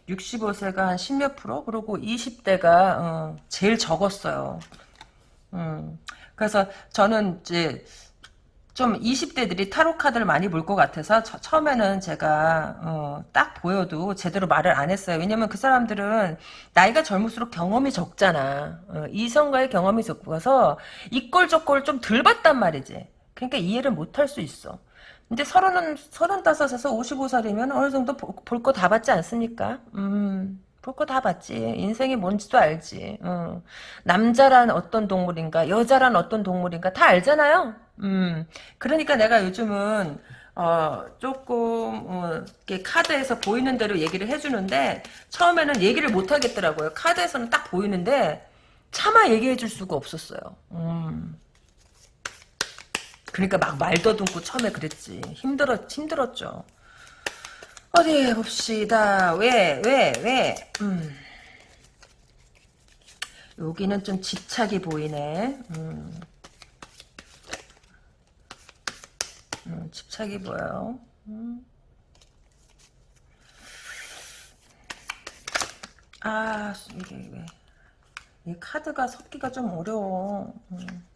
65세가 한 10몇 프로 그리고 20대가 어, 제일 적었어요. 음, 그래서 저는 이제 좀 20대들이 타로 카드를 많이 볼 것 같아서 처, 처음에는 제가 어, 딱 보여도 제대로 말을 안 했어요. 왜냐면 그 사람들은 나이가 젊을수록 경험이 적잖아. 어, 이성과의 경험이 적어서 이꼴 저꼴 좀 덜 봤단 말이지. 그러니까 이해를 못 할 수 있어. 근데 서른은 서른다섯에서 오십오 살이면 어느 정도 볼 거 다 봤지 않습니까? 음. 볼 거 다 봤지. 인생이 뭔지도 알지. 어. 남자란 어떤 동물인가, 여자란 어떤 동물인가 다 알잖아요. 음. 그러니까 내가 요즘은 어, 조금, 어, 이렇게 카드에서 보이는 대로 얘기를 해주는데, 처음에는 얘기를 못 하겠더라고요. 카드에서는 딱 보이는데, 차마 얘기해 줄 수가 없었어요. 음. 그러니까 막 말도 듬고 처음에 그랬지. 힘들었, 힘들었죠. 어디 봅시다. 왜, 왜, 왜? 음. 여기는 좀 집착이 보이네. 음. 음, 집착이 보여요. 음. 아, 이게 왜. 이 카드가 섞기가 좀 어려워. 음.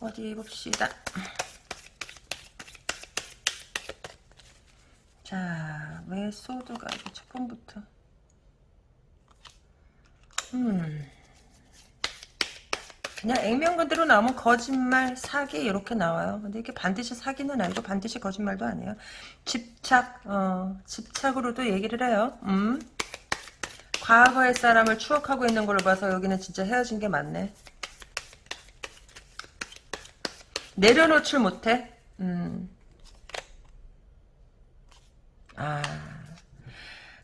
어디 봅시다. 자, 왜 소드가 이렇게 첫 번부터. 음. 그냥 액면 그대로 나오면 거짓말, 사기 이렇게 나와요. 근데 이게 반드시 사기는 아니고 반드시 거짓말도 아니에요. 집착, 어, 집착으로도 얘기를 해요. 음. 과거의 사람을 추억하고 있는 걸로 봐서 여기는 진짜 헤어진 게 맞네. 내려놓질 못해. 음. 아.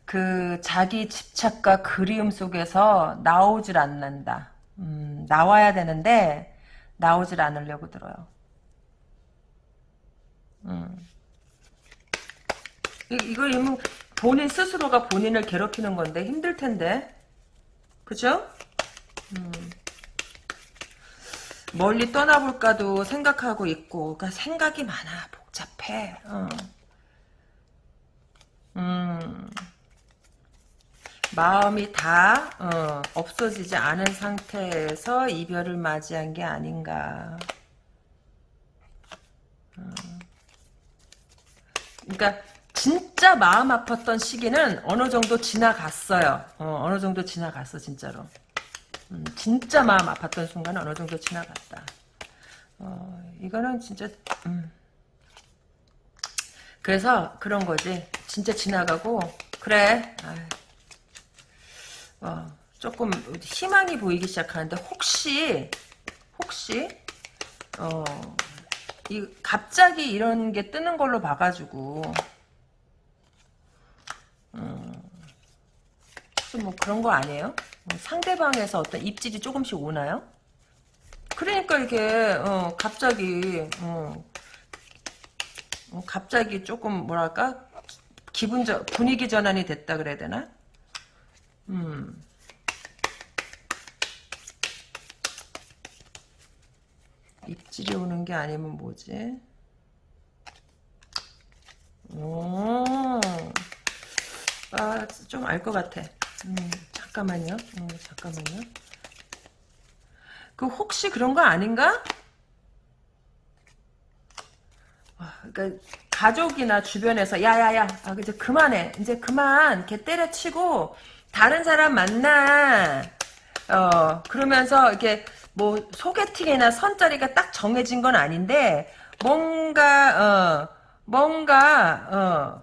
그 자기 집착과 그리움 속에서 나오질 않는다. 음, 나와야 되는데 나오질 않으려고 들어요. 음. 이, 이거 이거 본인 스스로가 본인을 괴롭히는 건데 힘들 텐데. 그죠? 음. 멀리 떠나볼까도 생각하고 있고, 그러니까 생각이 많아, 복잡해. 어. 음. 마음이 다 어, 없어지지 않은 상태에서 이별을 맞이한 게 아닌가. 어. 그러니까 진짜 마음 아팠던 시기는 어느 정도 지나갔어요. 어, 느 정도 지나갔어 진짜로. 음, 진짜 마음 아팠던 순간은 어느 정도 지나갔다. 어, 이거는 진짜 음. 그래서 그런 거지. 진짜 지나가고 그래. 어, 조금 희망이 보이기 시작하는데 혹시 혹시 어, 이 갑자기 이런 게 뜨는 걸로 봐가지고 음, 뭐 그런 거 아니에요? 뭐 상대방에서 어떤 입질이 조금씩 오나요? 그러니까 이게 어, 갑자기 어, 어, 갑자기 조금 뭐랄까 기분 저, 분위기 전환이 됐다 그래야 되나? 음. 입질이 오는 게 아니면 뭐지? 오, 아, 좀 알 것 같아. 음, 잠깐만요. 음, 잠깐만요. 그 혹시 그런 거 아닌가? 아, 그러니까 가족이나 주변에서 야야야, 아 이제 그만해, 이제 그만, 개 때려치고 다른 사람 만나. 어 그러면서 이렇게 뭐 소개팅이나 선자리가 딱 정해진 건 아닌데 뭔가 어 뭔가 어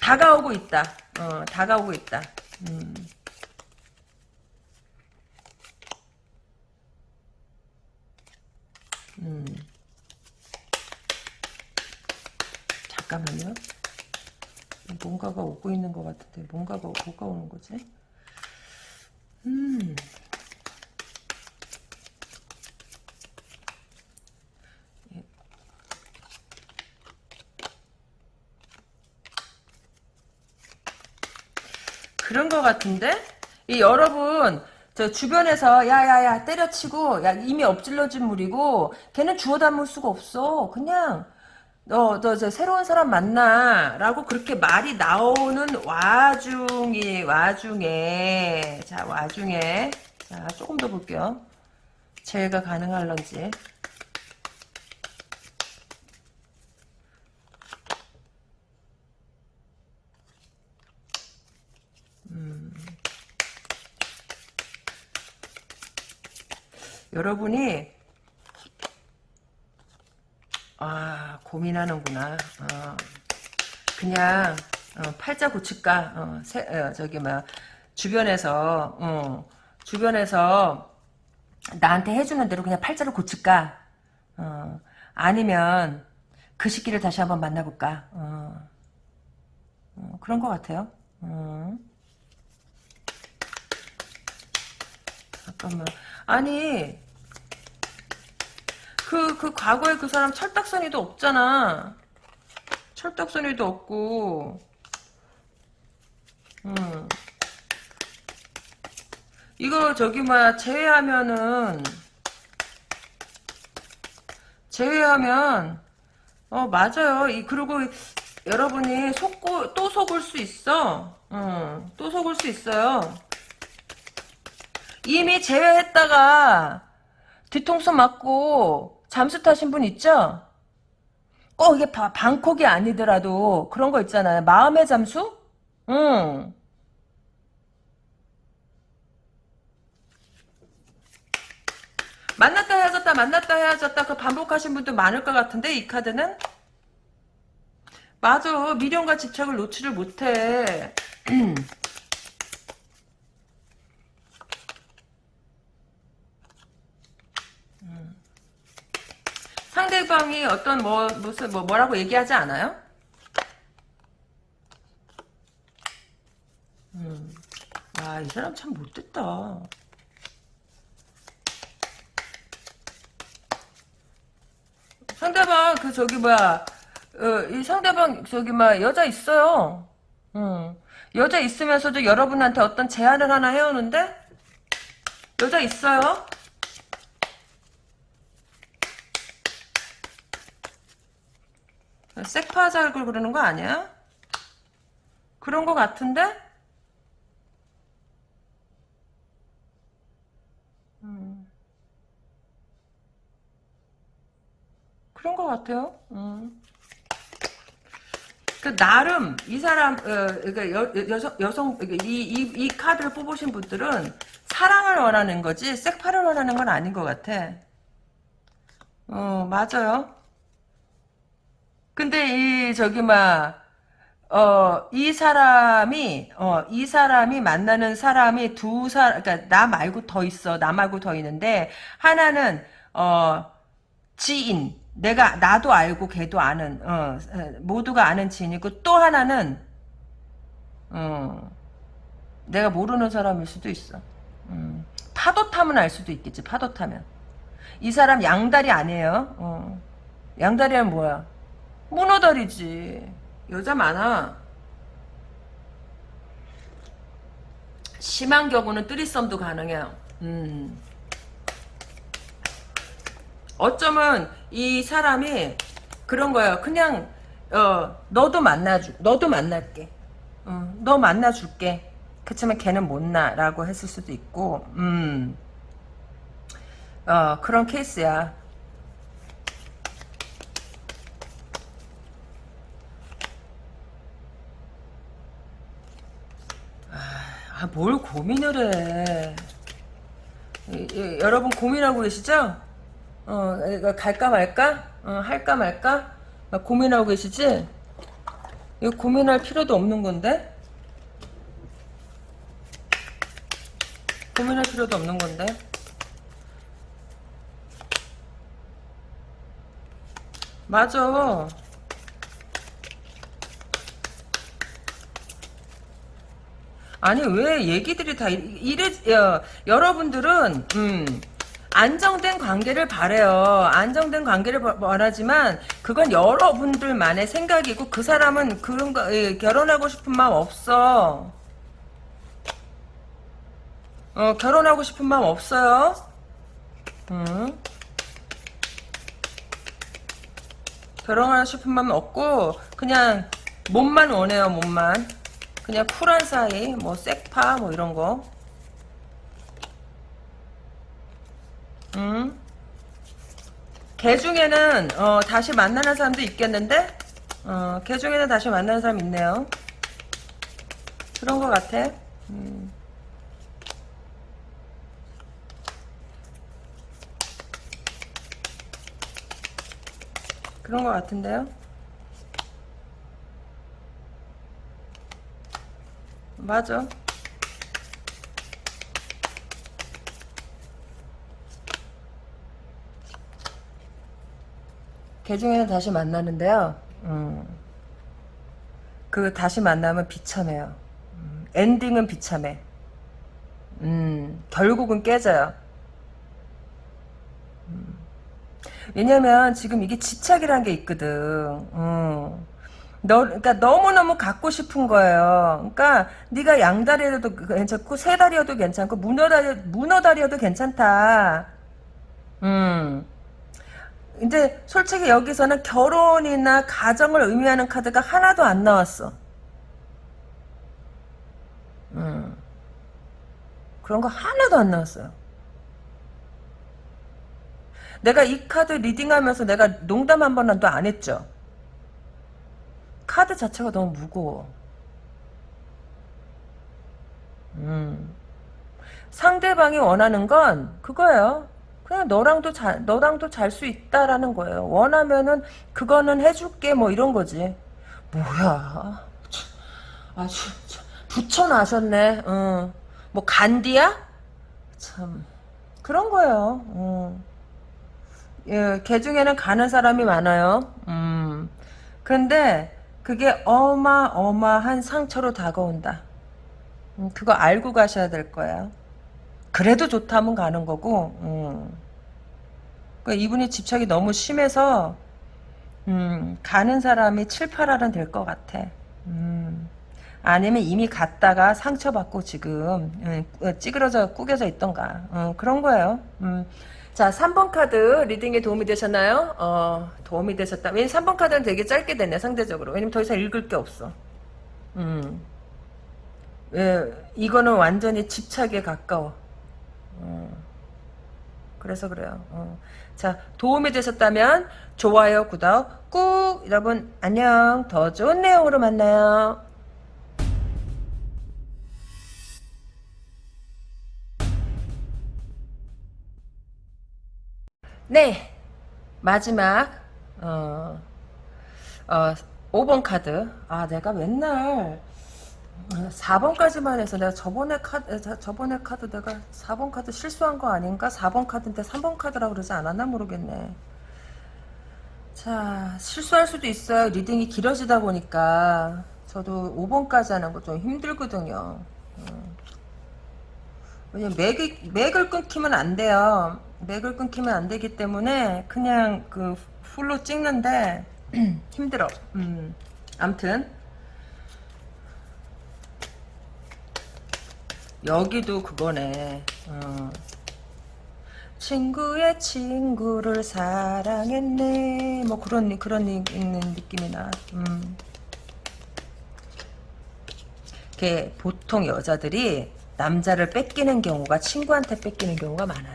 다가오고 있다. 어 다가오고 있다. 음. 음. 잠깐만요. 뭔가가 오고 있는 것 같은데 뭔가가 뭐가 오는 거지? 음. 그런 것 같은데? 이 여러분 저 주변에서 야야야 때려치고 야 이미 엎질러진 물이고 걔는 주워 담을 수가 없어 그냥 너너저 새로운 사람 만나 라고 그렇게 말이 나오는 와중이 와중에 자 와중에 자 조금 더 볼게요. 제가 가능할런지. 여러분이 아 고민하는구나. 어, 그냥 어, 팔자 고칠까? 어, 세, 어, 저기 막 주변에서 어, 주변에서 나한테 해주는 대로 그냥 팔자를 고칠까? 어, 아니면 그 시기를 다시 한번 만나볼까? 그런 것 같아요. 어. 잠깐만. 아니 그, 그 과거에 그 사람 철딱서니도 없잖아. 철딱서니도 없고. 음. 이거 저기 뭐야 제외하면은 제외하면 어 맞아요. 이 그리고 여러분이 속고 또 속을 수 있어. 음, 또 속을 수 있어요. 이미 제외했다가 뒤통수 맞고 잠수 타신 분 있죠? 꼭 이게 바, 방콕이 아니더라도 그런 거 있잖아요. 마음의 잠수? 응. 만났다 헤어졌다 만났다 헤어졌다 그 반복하신 분도 많을 것 같은데 이 카드는? 맞아 미련과 집착을 놓지를 못해 [CLEARS THROAT] 상대방이 어떤 뭐 무슨 뭐 뭐라고 얘기하지 않아요? 음. 아, 이 사람 참 못됐다. 상대방 그 저기 뭐야 어, 이 상대방 저기 막 여자 있어요. 음. 여자 있으면서도 여러분한테 어떤 제안을 하나 해오는데 여자 있어요. 색파살굴 그러는 거 아니야? 그런 거 같은데? 음. 그런 거 같아요. 음. 그 나름 이 사람 어, 그러니까 여, 여성 여성 그러니까 이, 카드를 뽑으신 분들은 사랑을 원하는 거지 섹파를 원하는 건 아닌 것 같아. 어 맞아요. 근데 이 저기 막 어, 이 사람이, 어, 이 사람이 만나는 사람이 두 사, 그니까, 나 말고 더 있어. 나 말고 더 있는데, 하나는, 어, 지인. 내가, 나도 알고 걔도 아는, 어, 모두가 아는 지인이고, 또 하나는, 어, 내가 모르는 사람일 수도 있어. 음, 파도 타면 알 수도 있겠지, 파도 타면. 이 사람 양다리 아니에요. 어. 양다리는 뭐야? 문어다리지. 여자 많아. 심한 경우는 뜨리썸도 가능해요. 음. 어쩌면 이 사람이 그런 거예요. 그냥 어 너도 만나주, 너도 만날게. 어, 너 만나줄게. 그렇지만 걔는 못나라고 했을 수도 있고, 음, 어 그런 케이스야. 아, 뭘 고민을 해. 이, 이, 여러분 고민하고 계시죠? 어, 갈까 말까? 어, 할까 말까? 막 고민하고 계시지? 이거 고민할 필요도 없는 건데? 고민할 필요도 없는 건데? 맞아. 아니 왜 얘기들이 다 이래 어, 여러분들은 음, 안정된 관계를 바래요. 안정된 관계를 바라지만 그건 여러분들만의 생각이고 그 사람은 그런 거 예, 결혼하고 싶은 마음 없어. 어, 결혼하고 싶은 마음 없어요. 음. 결혼하고 싶은 마음 없고 그냥 몸만 원해요 몸만. 그냥 쿨한 사이, 뭐, 색파, 뭐, 이런 거. 음. 걔 중에는, 어, 다시 만나는 사람도 있겠는데? 어, 걔 중에는 다시 만나는 사람 있네요. 그런 것 같아. 음. 그런 것 같은데요? 맞아. 개 중에는 다시 만나는데요. 음. 그 다시 만나면 비참해요. 음. 엔딩은 비참해. 음. 결국은 깨져요. 음. 왜냐면 지금 이게 집착이라는 게 있거든. 음. 너, 그러니까 너무너무 갖고 싶은 거예요. 그러니까 네가 양다리여도 괜찮고 세 다리여도 괜찮고 문어다리 문어다리여도 괜찮다. 음. 이제 솔직히 여기서는 결혼이나 가정을 의미하는 카드가 하나도 안 나왔어. 음. 그런 거 하나도 안 나왔어요. 내가 이 카드 리딩하면서 내가 농담 한 번도 안 했죠. 카드 자체가 너무 무거워. 음. 상대방이 원하는 건 그거예요. 그냥 너랑도 잘 너랑도 잘 수 있다라는 거예요. 원하면은 그거는 해줄게 뭐 이런 거지. 뭐야? 아주 붙여놔셨네. 응. 뭐 간디야? 참 그런 거예요. 응. 예, 개 중에는 가는 사람이 많아요. 음. 근데 그게 어마어마한 상처로 다가온다. 음, 그거 알고 가셔야 될 거야. 그래도 좋다면 가는 거고, 음. 그러니까 이분이 집착이 너무 심해서, 음, 가는 사람이 7, 8알은 될 것 같아. 음. 아니면 이미 갔다가 상처받고 지금, 음, 찌그러져, 꾸겨져 있던가. 음, 그런 거예요. 음. 자, 3번 카드 리딩에 도움이 되셨나요? 어, 도움이 되셨다. 왜냐면 3번 카드는 되게 짧게 됐네, 상대적으로. 왜냐면 더 이상 읽을 게 없어. 음. 예, 이거는 완전히 집착에 가까워. 음. 그래서 그래요. 어. 자, 도움이 되셨다면 좋아요, 구독 꾹 여러분 안녕. 더 좋은 내용으로 만나요. 네. 마지막 어, 어 5번 카드. 아, 내가 맨날 4번까지만 해서 내가 저번에 카드 저번에 카드 내가 4번 카드 실수한 거 아닌가? 4번 카드인데 3번 카드라고 그러지 않았나 모르겠네. 자, 실수할 수도 있어요. reading이 길어지다 보니까 저도 5번까지 하는 거 좀 힘들거든요. 음. 왜냐면 맥이, 맥을 끊기면 안 돼요. 맥을 끊기면 안 되기 때문에 그냥 그 full로 찍는데 [CLEARS THROAT] 힘들어. 음. 암튼 여기도 그거네. 어. 친구의 친구를 사랑했네. 뭐 그런 그런 있는 느낌이 나. 음. 게 보통 여자들이 남자를 뺏기는 경우가 친구한테 뺏기는 경우가 많아요.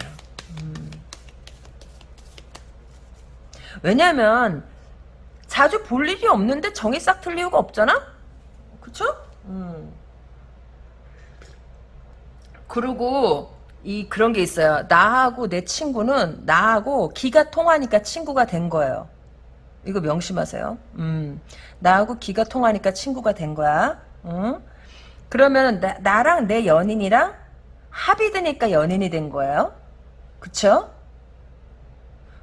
음. 왜냐면 자주 볼 일이 없는데 정이 싹 틀 이유가 없잖아? 그쵸? 음. 그리고 이 그런 게 있어요. 나하고 내 친구는 나하고 기가 통하니까 친구가 된 거예요. 이거 명심하세요. 음, 나하고 기가 통하니까 친구가 된 거야. 응? 그러면 나, 나랑 내 연인이랑 합이 되니까 연인이 된 거예요. 그쵸?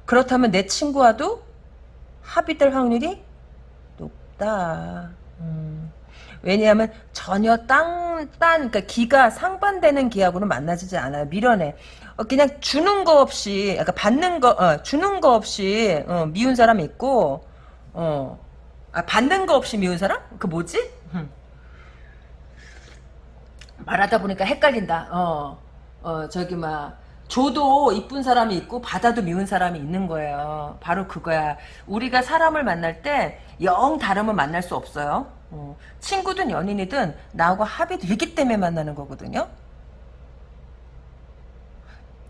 그렇다면 내 친구와도 합이 될 확률이 높다. 음. 왜냐하면 전혀 땅, 딴, 그러니까 기가 상반되는 기하고는 만나지지 않아요. 밀어내. 어, 그냥 주는 거 없이, 그러니까 받는 거, 어, 주는 거 없이, 어, 미운 사람 있고, 어, 아, 받는 거 없이 미운 사람? 그 뭐지? 음. 말하다 보니까 헷갈린다. 어, 어, 저기, 막, 줘도 이쁜 사람이 있고 받아도 미운 사람이 있는 거예요. 바로 그거야. 우리가 사람을 만날 때 영 다름을 만날 수 없어요. 어, 친구든 연인이든 나하고 합이 되기 때문에 만나는 거거든요.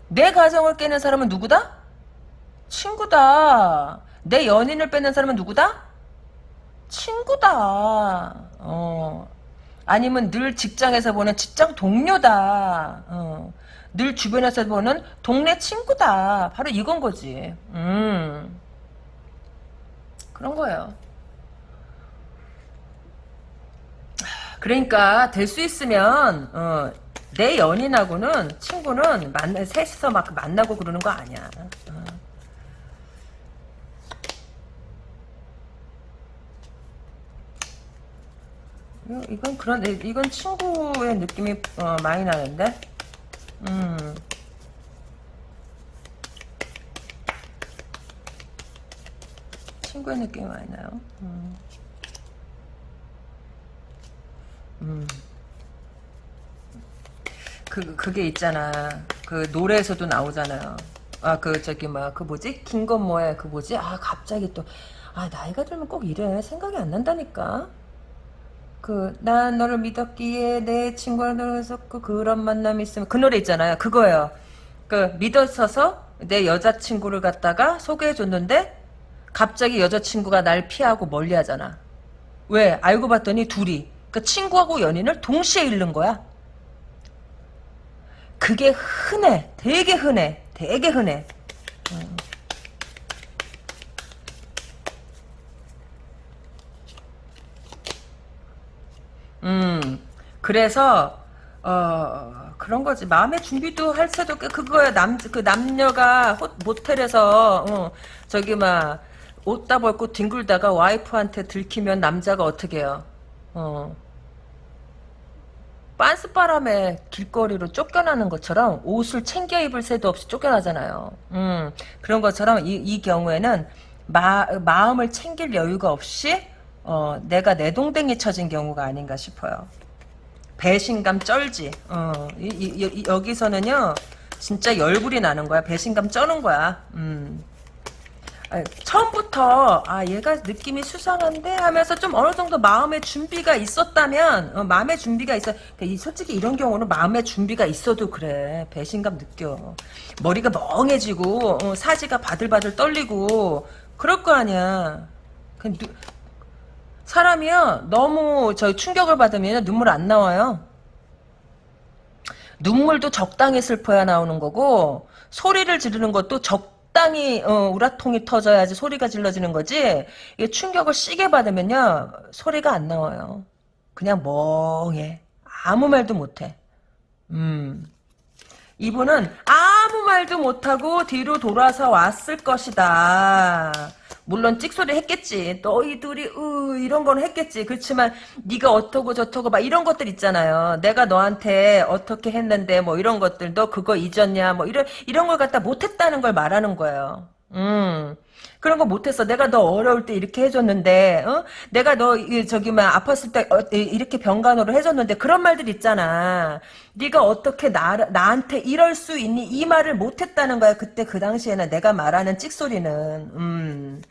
내 가정을 깨는 사람은 누구다? 친구다. 내 연인을 뺏는 사람은 누구다? 친구다. 어. 아니면 늘 직장에서 보는 직장 동료다. 어. 늘 주변에서 보는 동네 친구다. 바로 이건 거지. 음. 그런 거예요. 그러니까 될 수 있으면 어, 내 연인하고는 친구는 만나 셋이서 막 만나고 그러는 거 아니야. 어. 이건 그런 이건 친구의 느낌이 어, 많이 나는데. 음. 친구의 느낌이 많이 나요. 음. 음. 그, 그게 있잖아. 그 노래에서도 나오잖아요. 아, 그, 저기, 막, 그 뭐지? 김건모의 그 뭐지? 아, 갑자기 또, 아, 나이가 들면 꼭 이래. 생각이 안 난다니까? 그, 난 너를 믿었기에 내 친구와 너를 었고 그런 만남이 있으면, 그 노래 있잖아요. 그거예요. 그, 믿었어서 내 여자친구를 갖다가 소개해줬는데, 갑자기 여자친구가 날 피하고 멀리 하잖아. 왜? 알고 봤더니 둘이 그 친구하고 연인을 동시에 잃는 거야. 그게 흔해. 되게 흔해. 되게 흔해. 음. 그래서 어 그런 거지. 마음의 준비도 할 때도 그거야. 남 그 남녀가 호, 모텔에서 어, 저기 막 옷 다 벗고 뒹굴다가 와이프한테 들키면 남자가 어떻게 해요? 어. 빤스 바람에 길거리로 쫓겨나는 것처럼 옷을 챙겨 입을 새도 없이 쫓겨나잖아요. 음, 그런 것처럼 이, 이 경우에는 마, 마음을 챙길 여유가 없이 어, 내가 내 동댕이 쳐진 경우가 아닌가 싶어요. 배신감 쩔지. 어, 이, 이, 여기서는요 진짜 열불이 나는 거야. 배신감 쩌는 거야. 음. 아, 처음부터 아 얘가 느낌이 수상한데 하면서 좀 어느 정도 마음의 준비가 있었다면 어, 마음의 준비가 있어 이 솔직히 이런 경우는 마음의 준비가 있어도 그래 배신감 느껴 머리가 멍해지고 어, 사지가 바들바들 떨리고 그럴 거 아니야 그 누, 사람이요 너무 저 충격을 받으면 눈물 안 나와요. 눈물도 적당히 슬퍼야 나오는 거고 소리를 지르는 것도 적당히 어, 우라통이 터져야지 소리가 질러지는 거지 이게 충격을 시게 받으면요 소리가 안 나와요. 그냥 멍해. 아무 말도 못해. 음. 이분은 아무 말도 못하고 뒤로 돌아서 왔을 것이다 물론 찍소리 했겠지. 너희들이 으 이런 거는 했겠지. 그렇지만 네가 어떻고 저떻고 막 이런 것들 있잖아요. 내가 너한테 어떻게 했는데 뭐 이런 것들 너 그거 잊었냐 뭐 이런 이런 걸 갖다 못했다는 걸 말하는 거예요. 음. 그런 거 못했어. 내가 너 어려울 때 이렇게 해줬는데, 어? 내가 너 저기 막 아팠을 때 어, 이렇게 병간호를 해줬는데 그런 말들 있잖아. 네가 어떻게 나 나한테 이럴 수 있니? 이 말을 못했다는 거야. 그때 그 당시에는 내가 말하는 찍소리는. 음.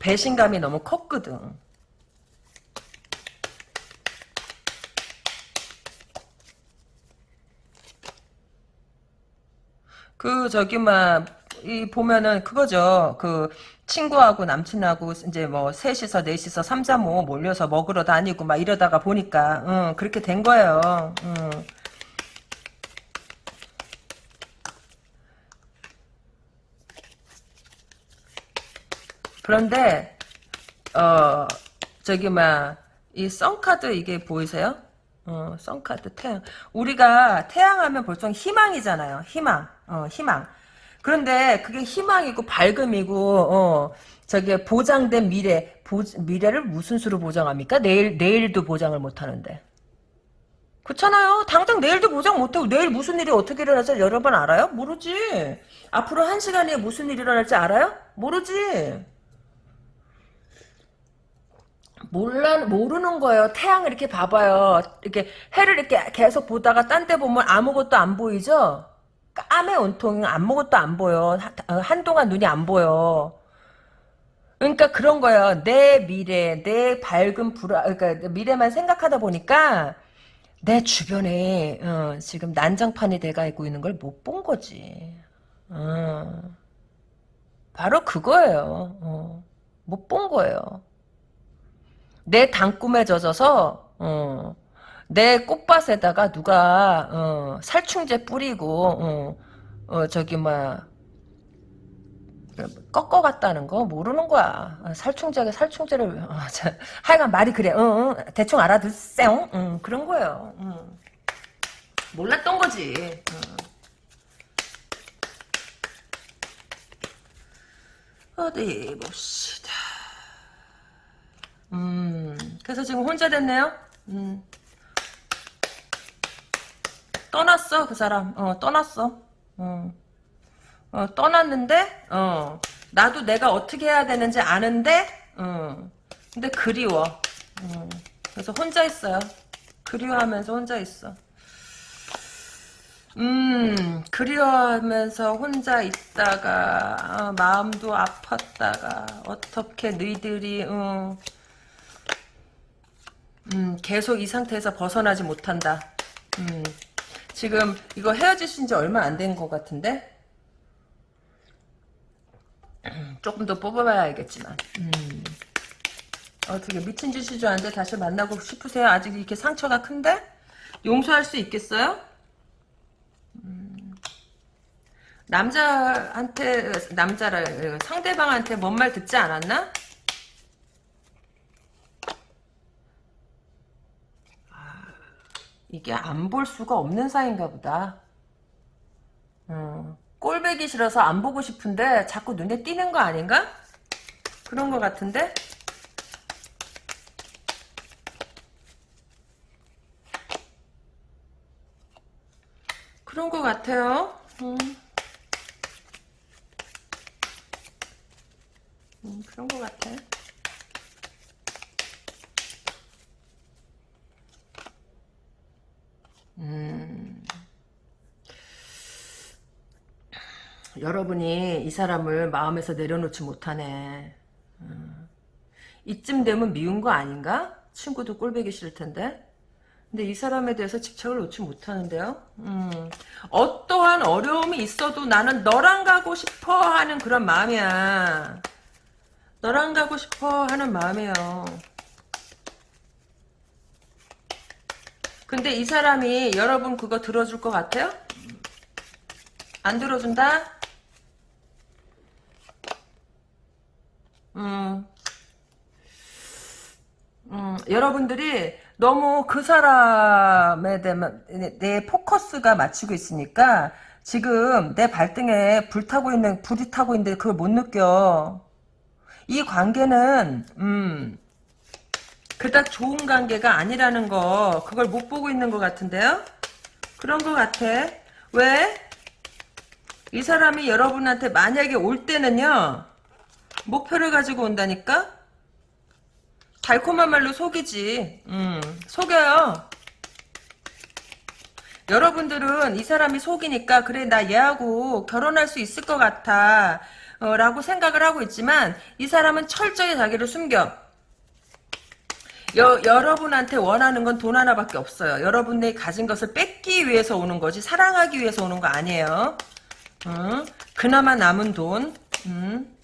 배신감이 너무 컸거든. 그 저기 막이 보면은 그거죠. 그 친구하고 남친하고 이제 뭐 셋이서 넷이서 삼삼오 몰려서 먹으러 다니고 막 이러다가 보니까 응, 그렇게 된 거예요. 응. 그런데 어 저기 막이 썬카드 이게 보이세요? 어 썬카드 태양 우리가 태양하면 보통 희망이잖아요. 희망 어 희망 그런데 그게 희망이고 밝음이고 어 저게 보장된 미래 보, 미래를 무슨 수로 보장합니까? 내일 내일도 보장을 못 하는데 그렇잖아요. 당장 내일도 보장 못하고 내일 무슨 일이 어떻게 일어날지 여러분 알아요? 모르지. 앞으로 한 시간에 무슨 일이 일어날지 알아요? 모르지. 몰라 모르는 거예요. 태양을 이렇게 봐봐요. 이렇게 해를 이렇게 계속 보다가 딴 데 보면 아무것도 안 보이죠? 까매 온통 아무것도 안 보여. 어, 한동안 눈이 안 보여. 그러니까 그런 거예요. 내 미래, 내 밝은 불화, 그러니까 미래만 생각하다 보니까 내 주변에 어, 지금 난장판이 돼가고 있는 걸 못 본 거지. 어. 바로 그거예요. 어. 못본 거예요. 내 단꿈에 젖어서 어, 내 꽃밭에다가 누가 어, 살충제 뿌리고 어, 어, 저기 뭐 꺾어갔다는 거 모르는 거야. 살충제가 살충제를 어, 자, 하여간 말이 그래. 응, 응, 대충 알아듣세요. 응, 그런 거예요. 응. 몰랐던 거지. 어디 봅시다. 음, 그래서 지금 혼자 됐네요. 음. 떠났어 그 사람. 어, 떠났어. 어. 어, 떠났는데, 어, 나도 내가 어떻게 해야 되는지 아는데, 어, 근데 그리워. 어, 그래서 혼자 있어요. 그리워하면서 혼자 있어. 음, 그리워하면서 혼자 있다가, 어, 마음도 아팠다가, 어떻게 너희들이, 어, 음, 계속 이 상태에서 벗어나지 못한다. 음, 지금 이거 헤어지신 지 얼마 안 된 것 같은데? [CLEARS THROAT] 조금 더 뽑아봐야 알겠지만. 음. 어떻게 미친 짓이 줄 아는데 다시 만나고 싶으세요? 아직 이렇게 상처가 큰데? 용서할 수 있겠어요? 음. 남자한테 남자를 상대방한테 뭔 말 듣지 않았나? 이게 안 볼 수가 없는 사이인가 보다. 음. 꼴배기 싫어서 안 보고 싶은데 자꾸 눈에 띄는 거 아닌가? 그런 거 같은데? 그런 거 같아요. 음. 음, 그런 거 같아. 여러분이 이 사람을 마음에서 내려놓지 못하네. 음. 이쯤 되면 미운 거 아닌가? 친구도 꼴배기 싫을 텐데. 근데 이 사람에 대해서 집착을 놓지 못하는데요. 음. 어떠한 어려움이 있어도 나는 너랑 가고 싶어 하는 그런 마음이야. 너랑 가고 싶어 하는 마음이에요. 근데 이 사람이 여러분 그거 들어줄 것 같아요? 안 들어준다? 음. 음, 여러분들이 너무 그 사람에 대한 내, 내 포커스가 맞추고 있으니까 지금 내 발등에 불타고 있는 불이 타고 있는데 그걸 못 느껴. 이 관계는 음 그닥 좋은 관계가 아니라는 거 그걸 못 보고 있는 것 같은데요? 그런 것 같아. 왜? 이 사람이 여러분한테 만약에 올 때는요 목표를 가지고 온다니까? 달콤한 말로 속이지. 음, 속여요. 여러분들은 이 사람이 속이니까 그래 나 얘하고 결혼할 수 있을 것 같아 어, 라고 생각을 하고 있지만 이 사람은 철저히 자기를 숨겨. 여, 여러분한테 원하는 건 돈 하나밖에 없어요. 여러분이 가진 것을 뺏기 위해서 오는 거지 사랑하기 위해서 오는 거 아니에요. 음, 그나마 남은 돈. 음.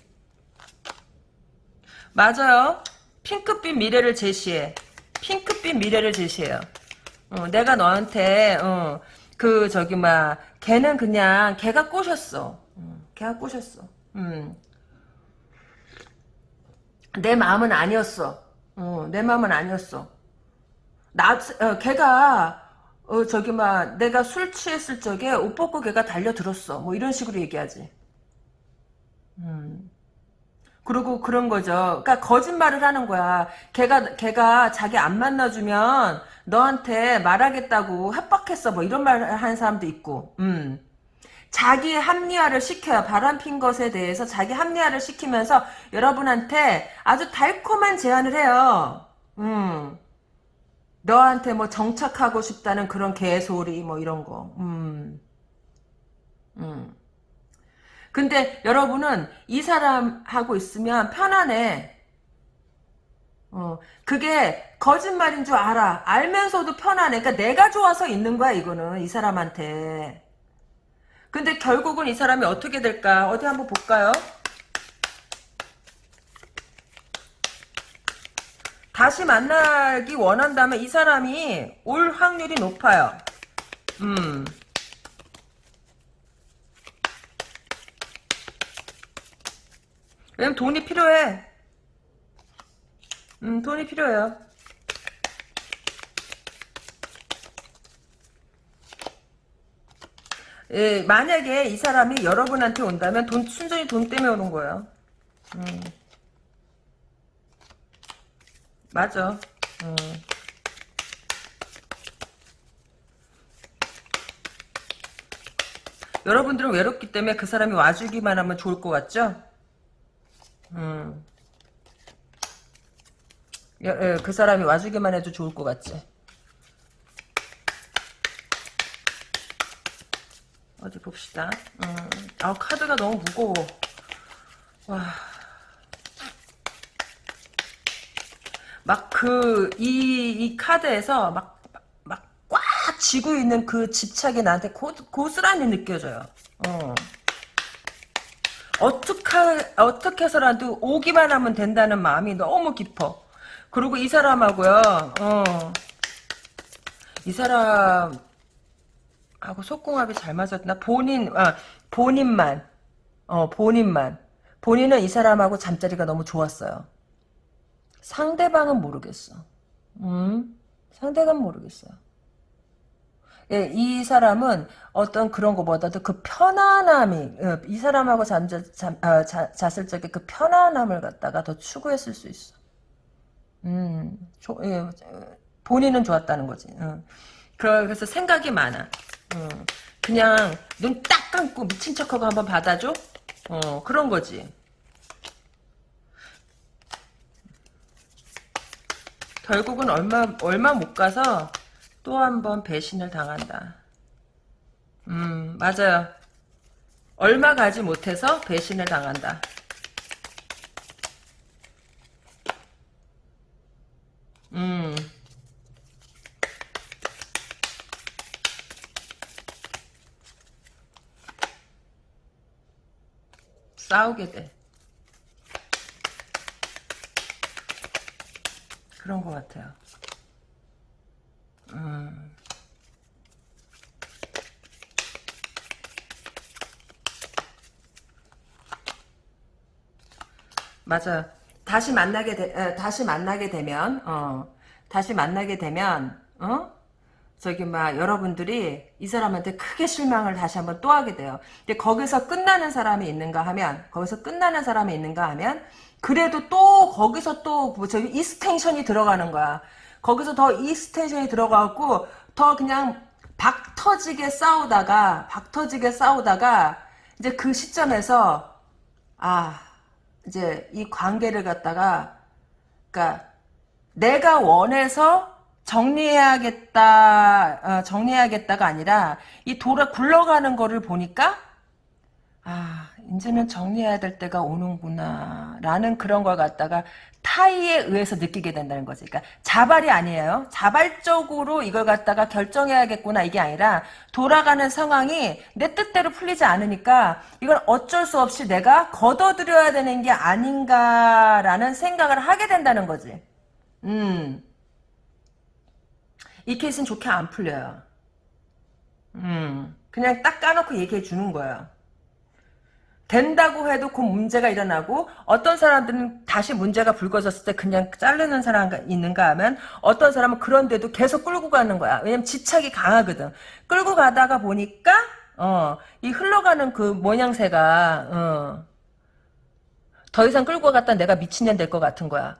맞아요. 핑크빛 미래를 제시해. 핑크빛 미래를 제시해요. 어, 내가 너한테 어, 그 저기 막 걔는 그냥 걔가 꼬셨어. 어, 걔가 꼬셨어. 음. 내 마음은 아니었어. 어, 내 마음은 아니었어. 나 어, 걔가 어, 저기 막 내가 술 취했을 적에 옷 벗고 걔가 달려들었어. 뭐 이런 식으로 얘기하지. 음. 그리고 그런 거죠. 그러니까 거짓말을 하는 거야. 걔가 걔가 자기 안 만나주면 너한테 말하겠다고 협박했어. 뭐 이런 말 하는 사람도 있고. 음. 자기 합리화를 시켜요. 바람핀 것에 대해서 자기 합리화를 시키면서 여러분한테 아주 달콤한 제안을 해요. 음. 너한테 뭐 정착하고 싶다는 그런 개소리 뭐 이런 거. 음. 음. 근데 여러분은 이 사람하고 있으면 편안해. 어, 그게 거짓말인 줄 알아. 알면서도 편안해. 그러니까 내가 좋아서 있는 거야, 이거는. 이 사람한테. 근데 결국은 이 사람이 어떻게 될까? 어디 한번 볼까요? 다시 만나기 원한다면 이 사람이 올 확률이 높아요. 음. 왜냐면 돈이 필요해. 음, 돈이 필요해요. 예, 만약에 이 사람이 여러분한테 온다면 돈 순전히 돈 때문에 오는 거예요. 음. 맞아. 음. 여러분들은 외롭기 때문에 그 사람이 와주기만 하면 좋을 것 같죠? 음. 예, 예, 그 사람이 와주기만 해도 좋을 것 같지. 어디 봅시다. 음. 아 카드가 너무 무거워. 와. 막 그 이 이 카드에서 막 막 꽉 쥐고 있는 그 집착이 나한테 고, 고스란히 느껴져요. 어. 어떻게, 어떻게 해서라도 오기만 하면 된다는 마음이 너무 깊어. 그리고 이 사람하고요, 어, 이 사람하고 속궁합이 잘 맞았나? 본인, 아, 본인만, 어, 본인만. 본인은 이 사람하고 잠자리가 너무 좋았어요. 상대방은 모르겠어. 음? 상대방은 모르겠어요. 예, 이 사람은 어떤 그런 것보다도 그 편안함이 예, 이 사람하고 잠자, 잠, 아, 자, 잤을 적에 그 편안함을 갖다가 더 추구했을 수 있어. 음, 조, 예, 본인은 좋았다는 거지. 어. 그래서 생각이 많아. 어. 그냥 눈 딱 감고 미친 척하고 한번 받아줘. 어, 그런 거지. 결국은 얼마 얼마 못 가서 또 한 번 배신을 당한다. 음, 맞아요. 얼마 가지 못해서 배신을 당한다. 음. 싸우게 돼. 그런 것 같아요. 음. 맞아. 다시 만나게 되, 에, 다시 만나게 되면, 어, 다시 만나게 되면, 어? 저기 막 여러분들이 이 사람한테 크게 실망을 다시 한번 또 하게 돼요. 근데 거기서 끝나는 사람이 있는가 하면, 거기서 끝나는 사람이 있는가 하면, 그래도 또 거기서 또뭐 저기 이스텐션이 들어가는 거야. 거기서 더 이스텐션이 들어가고 더 그냥 박 터지게 싸우다가 박 터지게 싸우다가 이제 그 시점에서 아 이제 이 관계를 갖다가 그러니까 내가 원해서 정리해야겠다 어, 정리해야겠다가 아니라 이 돌아 굴러가는 거를 보니까 아 이제는 정리해야 될 때가 오는구나 라는 그런 걸 갖다가 타이에 의해서 느끼게 된다는 거지. 그러니까 자발이 아니에요. 자발적으로 이걸 갖다가 결정해야겠구나. 이게 아니라 돌아가는 상황이 내 뜻대로 풀리지 않으니까 이걸 어쩔 수 없이 내가 걷어들여야 되는 게 아닌가라는 생각을 하게 된다는 거지. 음. 이 케이스는 좋게 안 풀려요. 음. 그냥 딱 까놓고 얘기해 주는 거예요 된다고 해도 그 문제가 일어나고 어떤 사람들은 다시 문제가 불거졌을 때 그냥 자르는 사람 있는가 하면 어떤 사람은 그런데도 계속 끌고 가는 거야. 왜냐면 집착이 강하거든. 끌고 가다가 보니까 어, 이 흘러가는 그 모양새가 어, 더 이상 끌고 갔다 내가 미친년 될 것 같은 거야.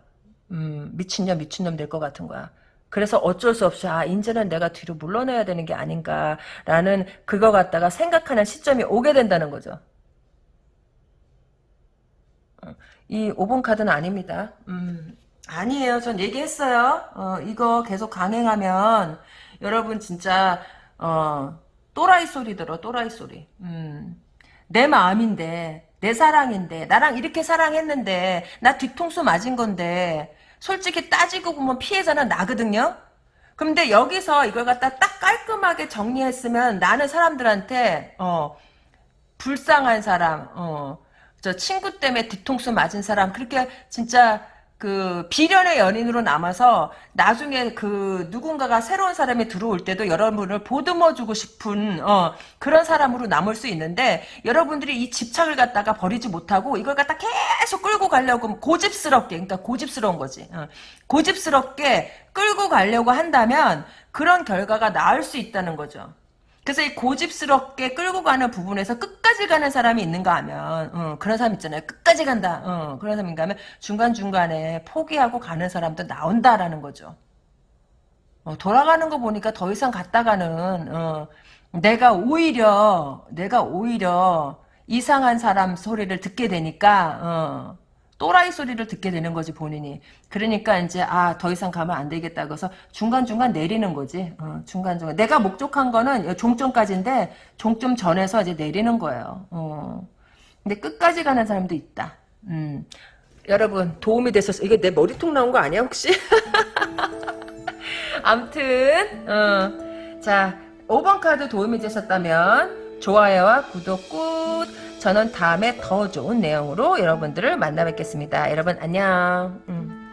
음, 미친년 미친놈 될 것 같은 거야. 그래서 어쩔 수 없이 아 이제는 내가 뒤로 물러나야 되는 게 아닌가라는 그거 갖다가 생각하는 시점이 오게 된다는 거죠. 이 5번 카드는 아닙니다. 음, 아니에요. 전 얘기했어요. 어, 이거 계속 강행하면 여러분 진짜 어, 또라이 소리 들어. 또라이 소리. 음, 내 마음인데 내 사랑인데 나랑 이렇게 사랑했는데 나 뒤통수 맞은 건데 솔직히 따지고 보면 피해자는 나거든요. 근데 여기서 이걸 갖다 딱 깔끔하게 정리했으면 나는 사람들한테 어 불쌍한 사람 어 저 친구 때문에 뒤통수 맞은 사람 그렇게 진짜 그 비련의 연인으로 남아서 나중에 그 누군가가 새로운 사람이 들어올 때도 여러분을 보듬어 주고 싶은 어, 그런 사람으로 남을 수 있는데 여러분들이 이 집착을 갖다가 버리지 못하고 이걸 갖다 계속 끌고 가려고 고집스럽게 그러니까 고집스러운 거지 어, 고집스럽게 끌고 가려고 한다면 그런 결과가 나을 수 있다는 거죠. 그래서 이 고집스럽게 끌고 가는 부분에서 끝까지 가는 사람이 있는가 하면 어, 그런 사람 있잖아요. 끝까지 간다. 어, 그런 사람인가 하면 중간중간에 포기하고 가는 사람도 나온다라는 거죠. 어, 돌아가는 거 보니까 더 이상 갔다가는 어, 내가 오히려 내가 오히려 이상한 사람 소리를 듣게 되니까 어, 또라이 소리를 듣게 되는 거지 본인이. 그러니까 이제 아 더 이상 가면 안 되겠다. 그래서 중간중간 내리는 거지. 어, 중간중간. 내가 목적한 거는 종점까지인데 종점 전에서 이제 내리는 거예요. 어. 근데 끝까지 가는 사람도 있다. 음. 여러분 도움이 됐었어. 이게 내 머리통 나온 거 아니야 혹시? [LAUGHS] 암튼 어. 자 5번 카드 도움이 되셨다면 좋아요와 구독 꾹 저는 다음에 더 좋은 내용으로 여러분들을 만나 뵙겠습니다. 여러분 안녕. 음.